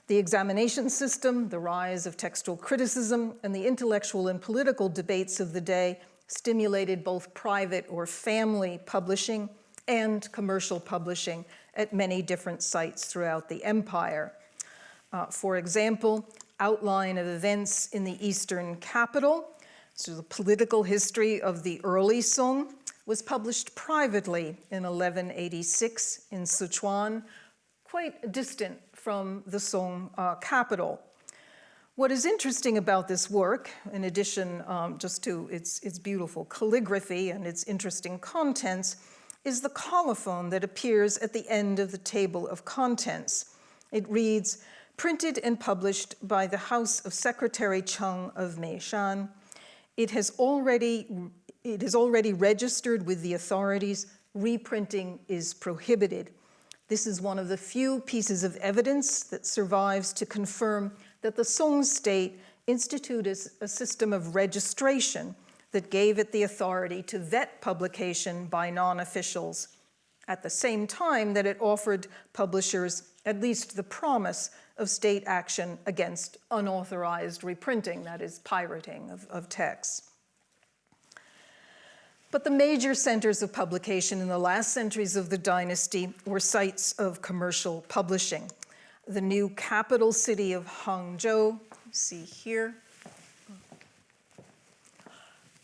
The examination system, the rise of textual criticism, and the intellectual and political debates of the day stimulated both private or family publishing and commercial publishing at many different sites throughout the empire. Uh, for example, outline of events in the eastern capital, so the political history of the early Song, was published privately in 1186 in Sichuan, quite distant from the Song uh, capital. What is interesting about this work, in addition um, just to its, its beautiful calligraphy and its interesting contents, is the colophon that appears at the end of the table of contents. It reads, printed and published by the House of Secretary Cheng of Meishan. It has already, it is already registered with the authorities. Reprinting is prohibited. This is one of the few pieces of evidence that survives to confirm that the Song state instituted a system of registration that gave it the authority to vet publication by non-officials at the same time that it offered publishers at least the promise of state action against unauthorized reprinting, that is, pirating of, of texts. But the major centers of publication in the last centuries of the dynasty were sites of commercial publishing the new capital city of Hangzhou, see here.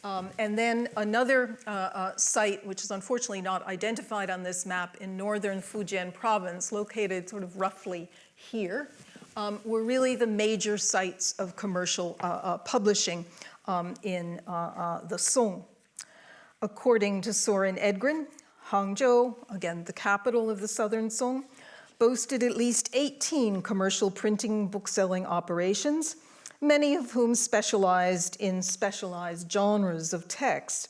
Um, and then another uh, uh, site, which is unfortunately not identified on this map in northern Fujian province, located sort of roughly here, um, were really the major sites of commercial uh, uh publishing um, in uh, uh, the Song. According to Soren Edgren, Hangzhou, again the capital of the southern Song, boasted at least 18 commercial printing bookselling operations, many of whom specialized in specialized genres of text.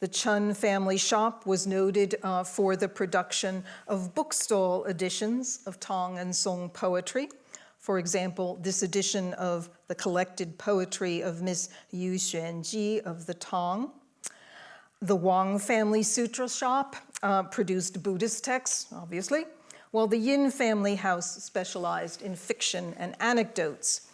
The Chen family shop was noted uh, for the production of bookstall editions of Tang and Song poetry. For example, this edition of the collected poetry of Miss Yu Xuanji of the Tang. The Wang family sutra shop uh, produced Buddhist texts, obviously, while the Yin family house specialized in fiction and anecdotes.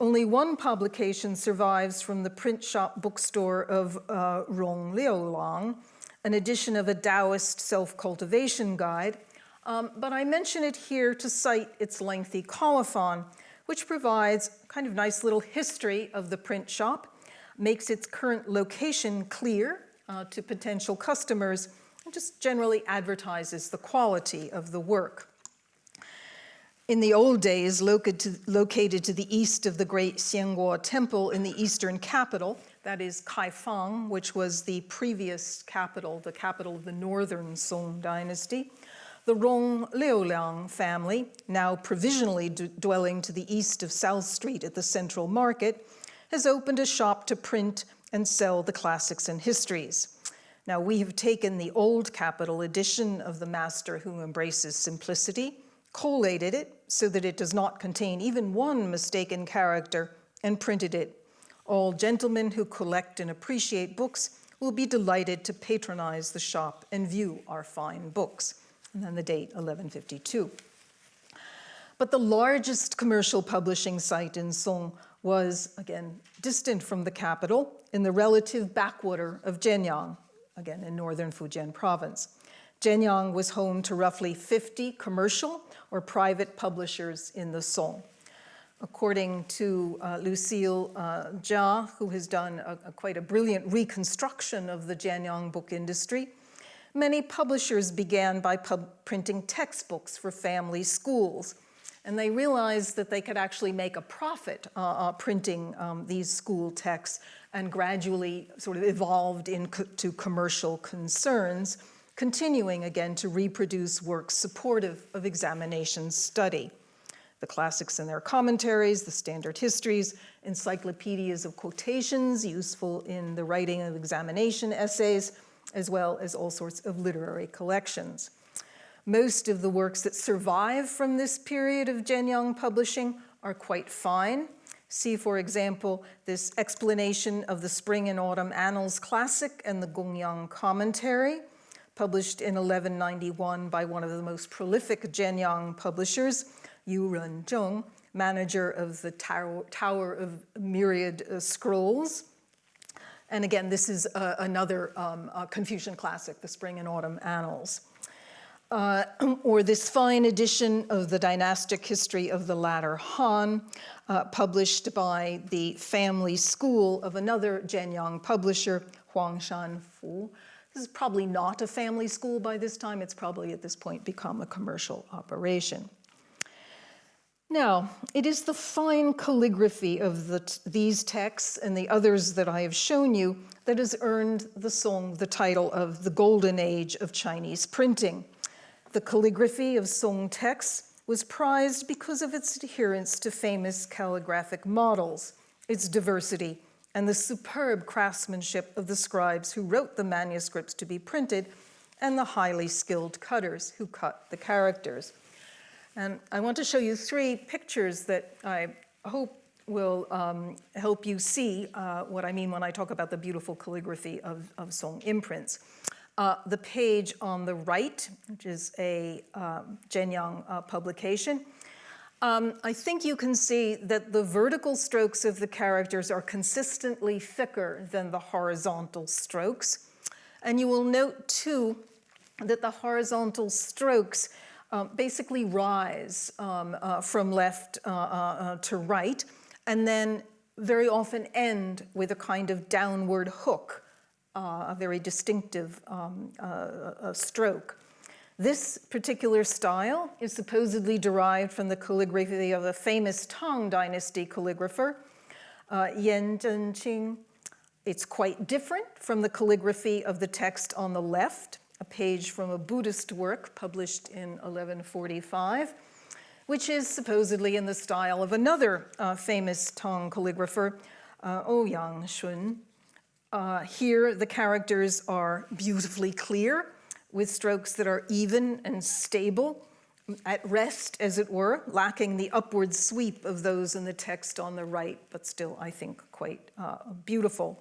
Only one publication survives from the print shop bookstore of uh, Rong Liulang, an edition of a Taoist self-cultivation guide, um, but I mention it here to cite its lengthy colophon, which provides a kind of nice little history of the print shop, makes its current location clear uh, to potential customers, just generally advertises the quality of the work. In the old days, located to, located to the east of the great Xiangguo Temple in the eastern capital, that is Kaifeng, which was the previous capital, the capital of the northern Song dynasty, the Rong Liulang family, now provisionally dwelling to the east of South Street at the Central Market, has opened a shop to print and sell the classics and histories. Now, we have taken the old capital edition of The Master Who Embraces Simplicity, collated it so that it does not contain even one mistaken character, and printed it. All gentlemen who collect and appreciate books will be delighted to patronize the shop and view our fine books. And then the date, 1152. But the largest commercial publishing site in Song was, again, distant from the capital in the relative backwater of Jianyang, again, in northern Fujian province. Jianyang was home to roughly 50 commercial or private publishers in the Song. According to uh, Lucille uh, Chia, who has done a, a quite a brilliant reconstruction of the Jianyang book industry, many publishers began by printing textbooks for family schools. And they realized that they could actually make a profit uh, uh, printing um, these school texts and gradually sort of evolved into commercial concerns continuing again to reproduce works supportive of examination study. The classics and their commentaries, the standard histories, encyclopedias of quotations useful in the writing of examination essays, as well as all sorts of literary collections. Most of the works that survive from this period of Jianyang publishing are quite fine. See, for example, this explanation of the Spring and Autumn Annals Classic and the Gongyang Commentary, published in 1191 by one of the most prolific Jianyang publishers, Yu Renzhong, manager of the Tower, Tower of Myriad uh, Scrolls. And again, this is uh, another um, uh, Confucian classic, the Spring and Autumn Annals. Uh, or this fine edition of the dynastic history of the latter Han, uh, published by the family school of another Jianyang publisher, Huang Shanfu, this is probably not a family school by this time. It's probably at this point become a commercial operation. Now, it is the fine calligraphy of the these texts and the others that I have shown you that has earned the Song the title of the golden age of Chinese printing. The calligraphy of Song texts was prized because of its adherence to famous calligraphic models, its diversity, and the superb craftsmanship of the scribes who wrote the manuscripts to be printed and the highly skilled cutters who cut the characters. And I want to show you three pictures that I hope will um, help you see uh, what I mean when I talk about the beautiful calligraphy of, of Song imprints. Uh, the page on the right, which is a um, Jianyang uh, publication, um, I think you can see that the vertical strokes of the characters are consistently thicker than the horizontal strokes. And you will note too that the horizontal strokes um, basically rise um, uh, from left uh, uh, uh to right and then very often end with a kind of downward hook, uh, a very distinctive um, uh, stroke. This particular style is supposedly derived from the calligraphy of a famous Tang Dynasty calligrapher, uh, Yan Zhenqing. It's quite different from the calligraphy of the text on the left, a page from a Buddhist work published in 1145, which is supposedly in the style of another uh, famous Tang calligrapher, uh, Ouyang Xun, Uh, here, the characters are beautifully clear, with strokes that are even and stable, at rest, as it were, lacking the upward sweep of those in the text on the right, but still, I think, quite uh, beautiful.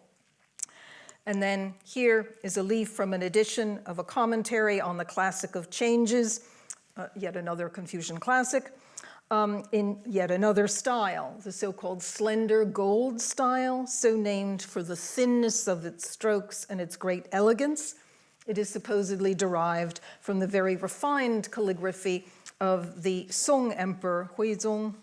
And then here is a leaf from an edition of a commentary on the Classic of Changes, uh, yet another Confucian classic, um, in yet another style, the so-called slender gold style, so named for the thinness of its strokes and its great elegance. It is supposedly derived from the very refined calligraphy of the Song Emperor Huizong.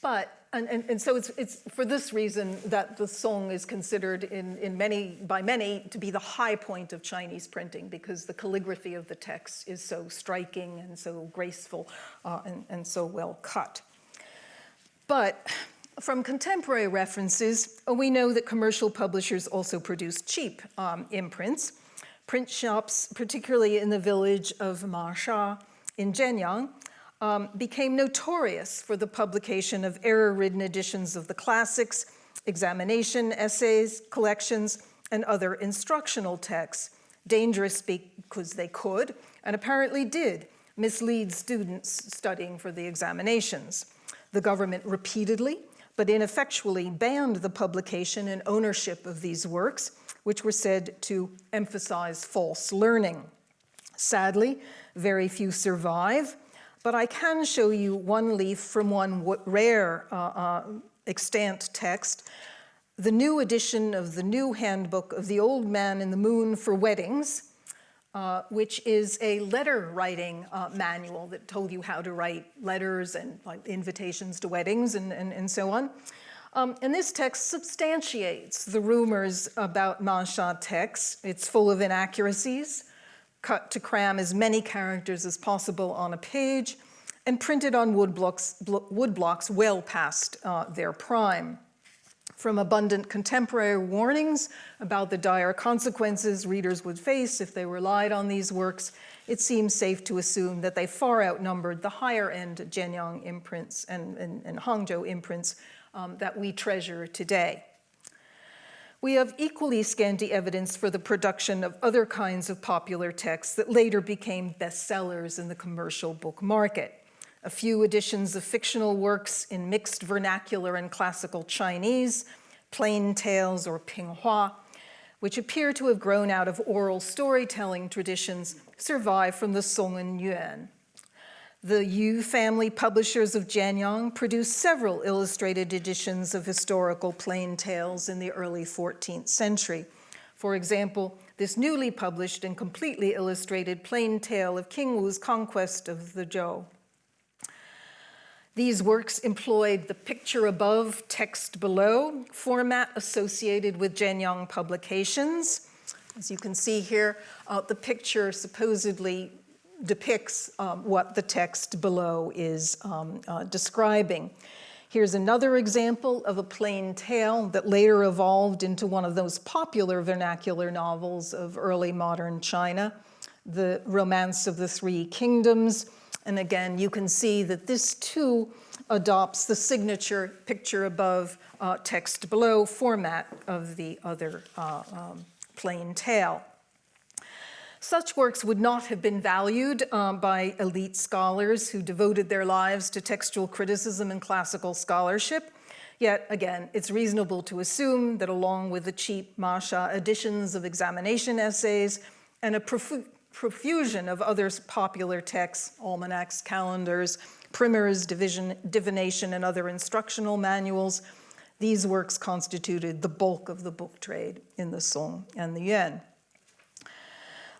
But and, and, and, so it's, it's for this reason that the Song is considered in, in many, by many to be the high point of Chinese printing because the calligraphy of the text is so striking and so graceful uh, and, and so well cut. But from contemporary references, we know that commercial publishers also produce cheap um, imprints. Print shops, particularly in the village of Masha in Jianyang, um, became notorious for the publication of error-ridden editions of the classics, examination essays, collections, and other instructional texts, dangerous because they could, and apparently did, mislead students studying for the examinations. The government repeatedly, but ineffectually banned the publication and ownership of these works, which were said to emphasize false learning. Sadly, very few survive, but I can show you one leaf from one rare uh, uh, extant text, the new edition of the new handbook of the old man in the moon for weddings, uh, which is a letter writing uh, manual that told you how to write letters and like, invitations to weddings and, and, and so on. Um, and this text substantiates the rumors about Masha texts. It's full of inaccuracies, cut to cram as many characters as possible on a page, and printed on wood blocks, wood blocks well past uh, their prime. From abundant contemporary warnings about the dire consequences readers would face if they relied on these works, it seems safe to assume that they far outnumbered the higher-end Jianyang imprints and, and, and Hangzhou imprints um, that we treasure today. We have equally scanty evidence for the production of other kinds of popular texts that later became bestsellers in the commercial book market. A few editions of fictional works in mixed vernacular and classical Chinese, plain tales or pinghua, which appear to have grown out of oral storytelling traditions, survive from the Song and Yuan. The Yu family publishers of Jianyang produced several illustrated editions of historical plain tales in the early 14th century. For example, this newly published and completely illustrated plain tale of King Wu's conquest of the Zhou. These works employed the picture above, text below format associated with Jianyang publications. As you can see here, uh, the picture supposedly depicts um, what the text below is um, uh, describing. Here's another example of a plain tale that later evolved into one of those popular vernacular novels of early modern China, The Romance of the Three Kingdoms. And again, you can see that this too adopts the signature picture above, uh, text below format of the other uh, um, plain tale. Such works would not have been valued um, by elite scholars who devoted their lives to textual criticism and classical scholarship. Yet again, it's reasonable to assume that along with the cheap Masha editions of examination essays and a profu profusion of other popular texts, almanacs, calendars, primers, division, divination, and other instructional manuals, these works constituted the bulk of the book trade in the Song and the Yuan.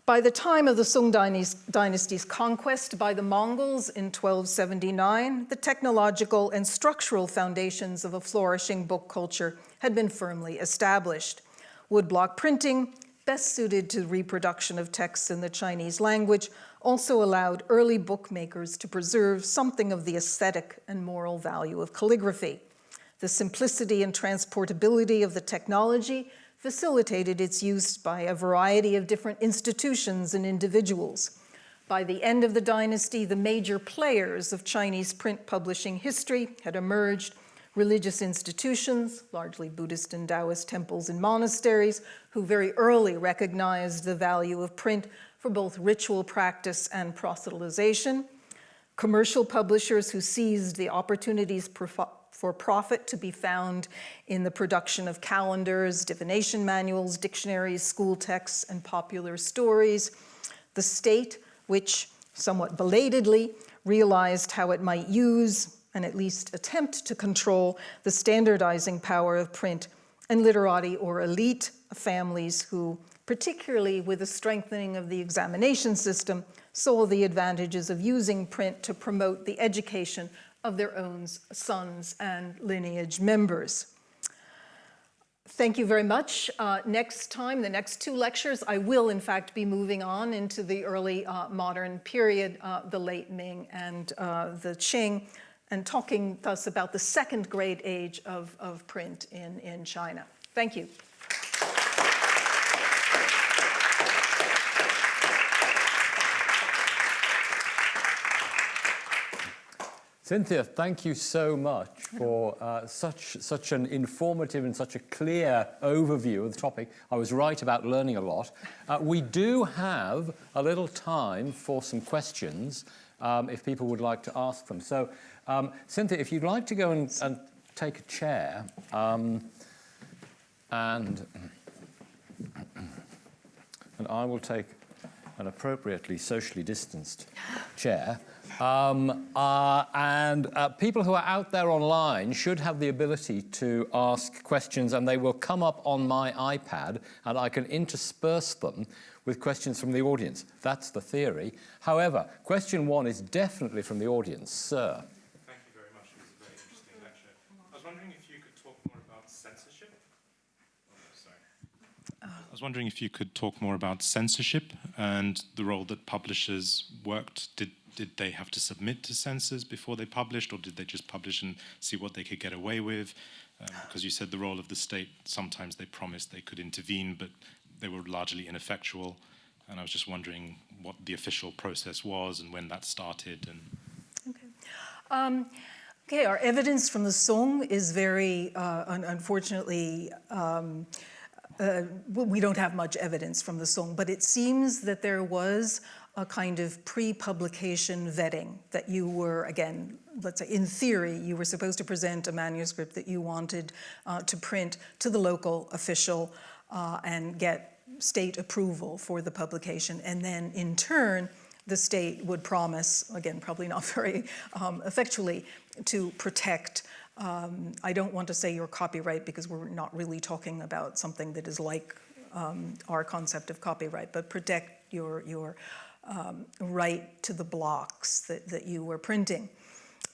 By the time of the Sung dynasty's conquest by the Mongols in 1279, the technological and structural foundations of a flourishing book culture had been firmly established. Woodblock printing, best suited to reproduction of texts in the Chinese language, also allowed early bookmakers to preserve something of the aesthetic and moral value of calligraphy. The simplicity and transportability of the technology facilitated its use by a variety of different institutions and individuals. By the end of the dynasty, the major players of Chinese print publishing history had emerged, religious institutions, largely Buddhist and Taoist temples and monasteries, who very early recognized the value of print for both ritual practice and proselytization, commercial publishers who seized the opportunities for profit to be found in the production of calendars, divination manuals, dictionaries, school texts, and popular stories, the state, which somewhat belatedly realized how it might use and at least attempt to control the standardizing power of print and literati or elite families who, particularly with the strengthening of the examination system, saw the advantages of using print to promote the education of their own sons and lineage members. Thank you very much. Uh, next time, the next two lectures, I will in fact be moving on into the early uh, modern period, uh, the late Ming and uh, the Qing, and talking thus about the second great age of, of print in, in China. Thank you. Cynthia, thank you so much for uh, such, such an informative and such a clear overview of the topic. I was right about learning a lot. Uh, we do have a little time for some questions um, if people would like to ask them. So, um, Cynthia, if you'd like to go and, and take a chair um, and, and I will take an appropriately socially distanced chair. Um, uh, and uh, people who are out there online should have the ability to ask questions and they will come up on my iPad and I can intersperse them with questions from the audience. That's the theory. However, question one is definitely from the audience. Sir. Thank you very much. It was a very interesting lecture. I was wondering if you could talk more about censorship. Oh, sorry. I was wondering if you could talk more about censorship and the role that publishers worked, did did they have to submit to censors before they published, or did they just publish and see what they could get away with? Because um, you said the role of the state, sometimes they promised they could intervene, but they were largely ineffectual. And I was just wondering what the official process was and when that started. And okay. Um, okay, our evidence from the Song is very, uh, un unfortunately, um, uh, we don't have much evidence from the Song, but it seems that there was a kind of pre-publication vetting that you were, again, let's say in theory, you were supposed to present a manuscript that you wanted uh, to print to the local official uh, and get state approval for the publication. And then in turn, the state would promise, again, probably not very um, effectually, to protect um, I don't want to say your copyright because we're not really talking about something that is like um, our concept of copyright, but protect your, your um, right to the blocks that, that you were printing.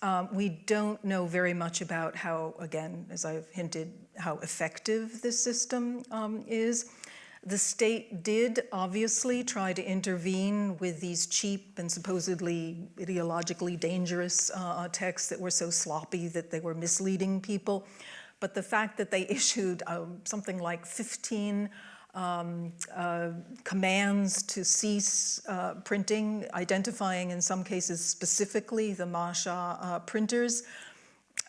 Um, we don't know very much about how, again, as I've hinted, how effective this system um, is. The state did obviously try to intervene with these cheap and supposedly ideologically dangerous uh, texts that were so sloppy that they were misleading people. But the fact that they issued um, something like 15 um, uh, commands to cease uh, printing, identifying in some cases specifically the Masha uh, printers,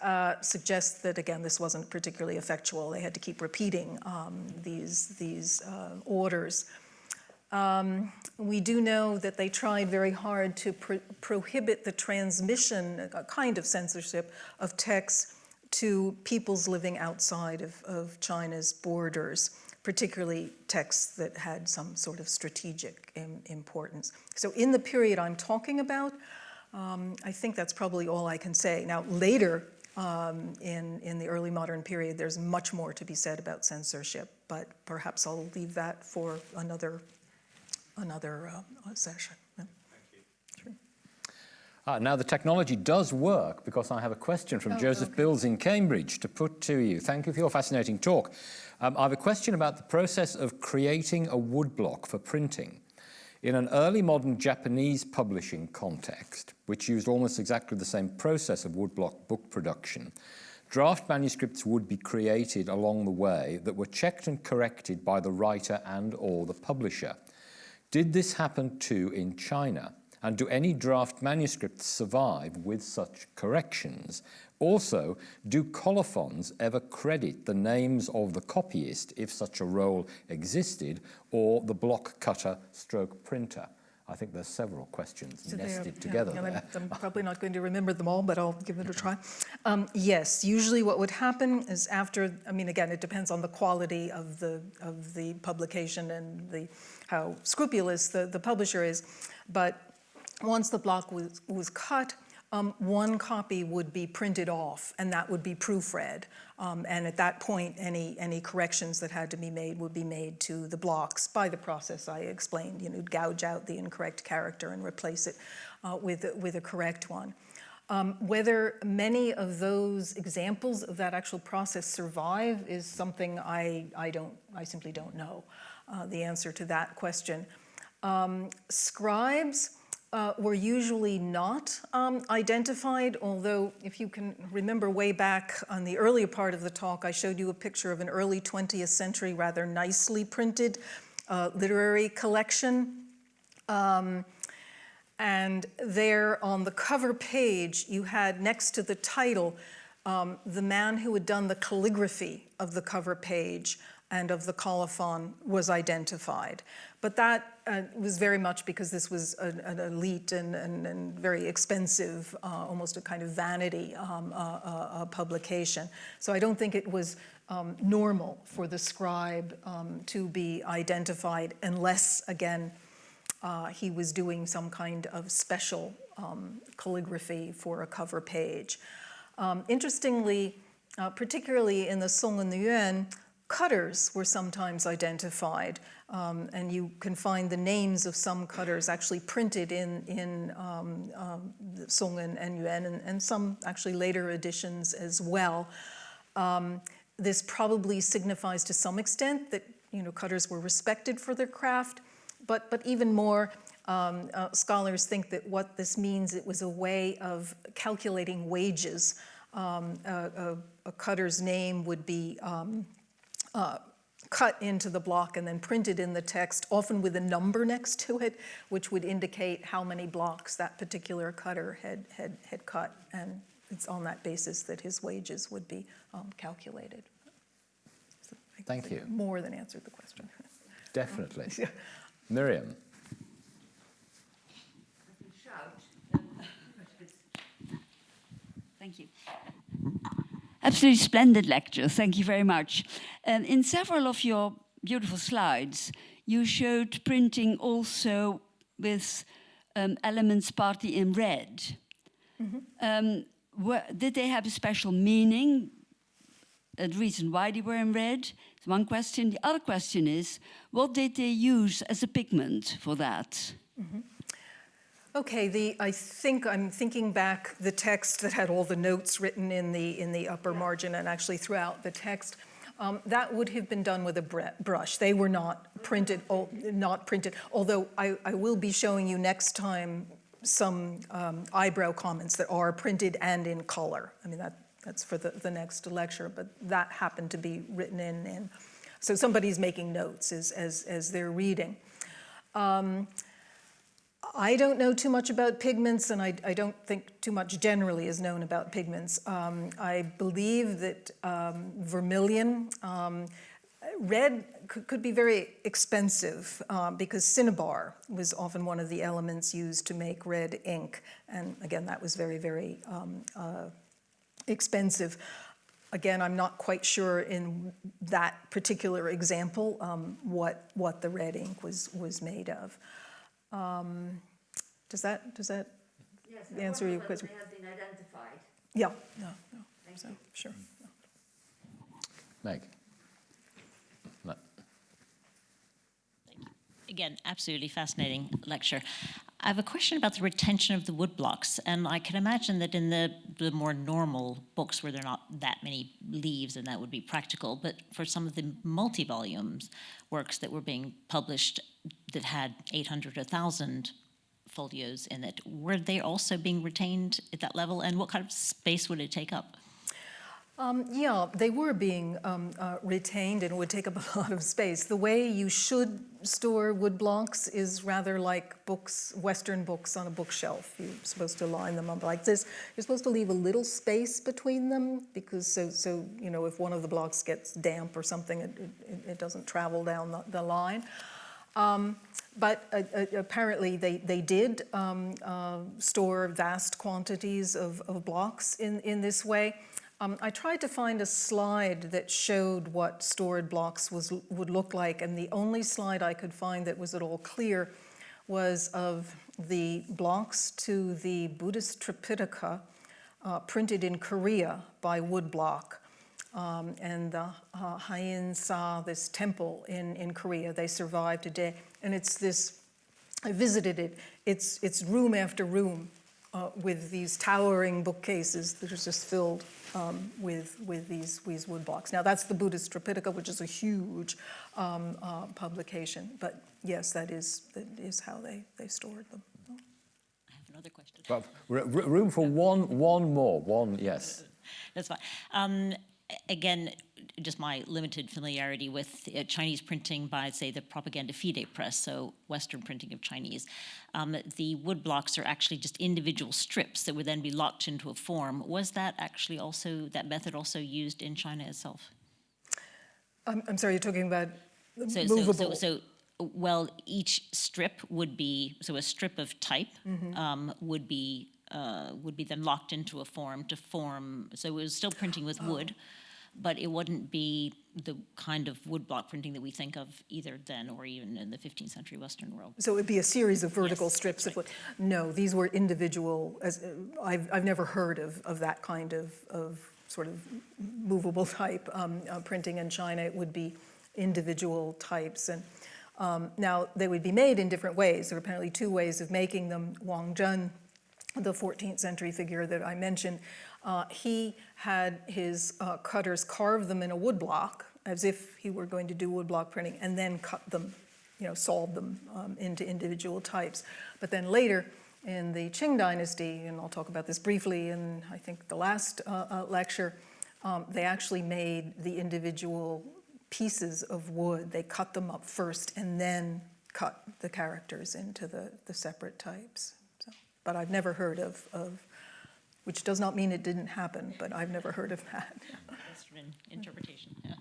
uh, suggests that again this wasn't particularly effectual. They had to keep repeating um, these, these uh, orders. Um, we do know that they tried very hard to pro prohibit the transmission, a kind of censorship, of texts to peoples living outside of, of China's borders particularly texts that had some sort of strategic importance. So in the period I'm talking about, um, I think that's probably all I can say. Now later um, in, in the early modern period, there's much more to be said about censorship, but perhaps I'll leave that for another, another uh, session. Uh, now the technology does work because I have a question from oh, Joseph okay. Bills in Cambridge to put to you. Thank you for your fascinating talk. Um, I have a question about the process of creating a woodblock for printing. In an early modern Japanese publishing context, which used almost exactly the same process of woodblock book production, draft manuscripts would be created along the way that were checked and corrected by the writer and or the publisher. Did this happen too in China? And do any draft manuscripts survive with such corrections? Also, do colophons ever credit the names of the copyist if such a role existed, or the block cutter stroke printer? I think there's several questions So they are- nested yeah, together and I'm- there. I'm probably not going to remember them all, but I'll give it a try. Um, Yes, usually what would happen is after, I mean, again, it depends on the quality of the, of the publication and the, how scrupulous the, the publisher is. But once the block was, was cut, um, one copy would be printed off, and that would be proofread. Um, and at that point, any, any corrections that had to be made would be made to the blocks by the process I explained. You know, gouge out the incorrect character and replace it uh, with, with a correct one. Um, whether many of those examples of that actual process survive is something I, I don't, I simply don't know uh, the answer to that question. Um, scribes, uh, were usually not um, identified, although if you can remember way back on the earlier part of the talk, I showed you a picture of an early 20th century, rather nicely printed uh, literary collection. Um, and there on the cover page, you had next to the title, um, the man who had done the calligraphy of the cover page and of the colophon was identified. But that uh, was very much because this was an, an elite and, and, and, very expensive, uh, almost a kind of vanity um, uh, uh publication. So I don't think it was um, normal for the scribe um, to be identified unless, again, uh, he was doing some kind of special um, calligraphy for a cover page. Um, interestingly, uh, particularly in the Song and the Yuan, cutters were sometimes identified, um, and you can find the names of some cutters actually printed in, in um, um, Song and, and Yuan, and, and, some actually later editions as well. Um, this probably signifies to some extent that you know, cutters were respected for their craft, but, but even more, um, uh, scholars think that what this means, it was a way of calculating wages. A, a, a, cutter's name would be uh, cut into the block and then printed in the text, often with a number next to it, which would indicate how many blocks that particular cutter had, had, had cut. And it's on that basis that his wages would be um, calculated. So Thank you. More than answered the question. Definitely. Miriam. Thank you. Absolutely splendid lecture. Thank you very much. And in several of your beautiful slides, you showed printing also with um, elements partly in red. Mm -hmm. um, were, did they have a special meaning? A reason why they were in red? one question. The other question is, what did they use as a pigment for that? Mm -hmm. Okay, the, I think I'm thinking back the text that had all the notes written in the, in the upper margin and actually throughout the text. Um, that would have been done with a brush. They were not printed, not printed, although I, I will be showing you next time some um, eyebrow comments that are printed and in color. I mean, that, that's for the, the next lecture, but that happened to be written in. in so somebody's making notes as, as, as they're reading. Um, I don't know too much about pigments, and I, I, don't think too much generally is known about pigments. Um, I believe that um, vermilion, um, red could, could, be very expensive uh, because cinnabar was often one of the elements used to make red ink. And again, that was very, very um, uh, expensive. Again, I'm not quite sure in that particular example um, what, what the red ink was, was made of. Um, does that does that yes, answer your question? They have been identified. Yeah, yeah, yeah. Thank so, you. Sure. Yeah. Meg. Again, absolutely fascinating lecture. I have a question about the retention of the wood blocks, and I can imagine that in the, the more normal books where there are not that many leaves, and that would be practical, but for some of the multi-volumes works that were being published that had 800 or 1,000 folios in it, were they also being retained at that level, and what kind of space would it take up? Um, yeah, they were being um, uh, retained and would take up a lot of space. The way you should store wood blocks is rather like books, Western books on a bookshelf. You're supposed to line them up like this. You're supposed to leave a little space between them because so, so you know, if one of the blocks gets damp or something, it, it, it doesn't travel down the, the line. Um, but uh, uh, apparently they, they did um, uh, store vast quantities of, of blocks in, in this way. Um, I tried to find a slide that showed what stored blocks was, would look like, and the only slide I could find that was at all clear was of the blocks to the Buddhist Tripitaka uh, printed in Korea by woodblock. Um, and the uh, Haeinsa, this temple in, in Korea, they survived today. And it's this, I visited it, it's, it's room after room uh, with these towering bookcases that are just filled um, with, with these, these wood blocks. Now that's the Buddhist Tripitaka, which is a huge um, uh, publication, but yes, that is, that is how they, they stored them. I have another question. But r- r- room for one, one more, one, yes. That's fine. Um, again, just my limited familiarity with uh, Chinese printing by, say, the Propaganda Fide press, so Western printing of Chinese. Um, the wood blocks are actually just individual strips that would then be locked into a form. Was that actually also, that method also used in China itself? I'm, I'm sorry, you're talking about So, so, movable. so, so, well, each strip would be, so a strip of type Mm-hmm. um, would be, uh, would be then locked into a form to form, so it was still printing with wood, Oh. But it wouldn't be the kind of woodblock printing that we think of either then or even in the 15th century Western world. So it would be a series of vertical Yes, strips of wood. No, these were individual, as, uh, I've, I've never heard of, of that kind of, of sort of movable type um, uh, printing in China. It would be individual types. And um, now they would be made in different ways. There are apparently two ways of making them. Wang Zhen, the 14th century figure that I mentioned, uh, he had his uh, cutters carve them in a woodblock as if he were going to do woodblock printing and then cut them, you know, solve them um, into individual types. But then later in the Qing dynasty, and I'll talk about this briefly in I think the last uh, uh, lecture, um, they actually made the individual pieces of wood. They cut them up first and then cut the characters into the, the separate types. So, but I've never heard of, of, which does not mean it didn't happen, but I've never heard of that. Western interpretation, yeah.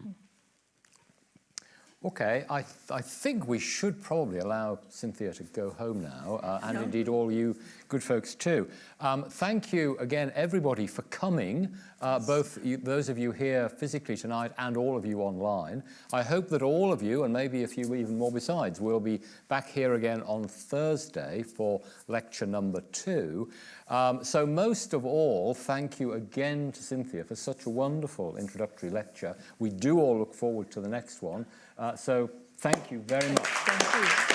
Okay, I, th- I think we should probably allow Cynthia to go home now, uh, and No. indeed all you good folks too. Um, thank you again, everybody, for coming, uh, both you, those of you here physically tonight and all of you online. I hope that all of you, and maybe a few even more besides, will be back here again on Thursday for lecture number two. Um, so most of all, thank you again to Cynthia for such a wonderful introductory lecture. We do all look forward to the next one. Uh, so thank you very much. Thank you.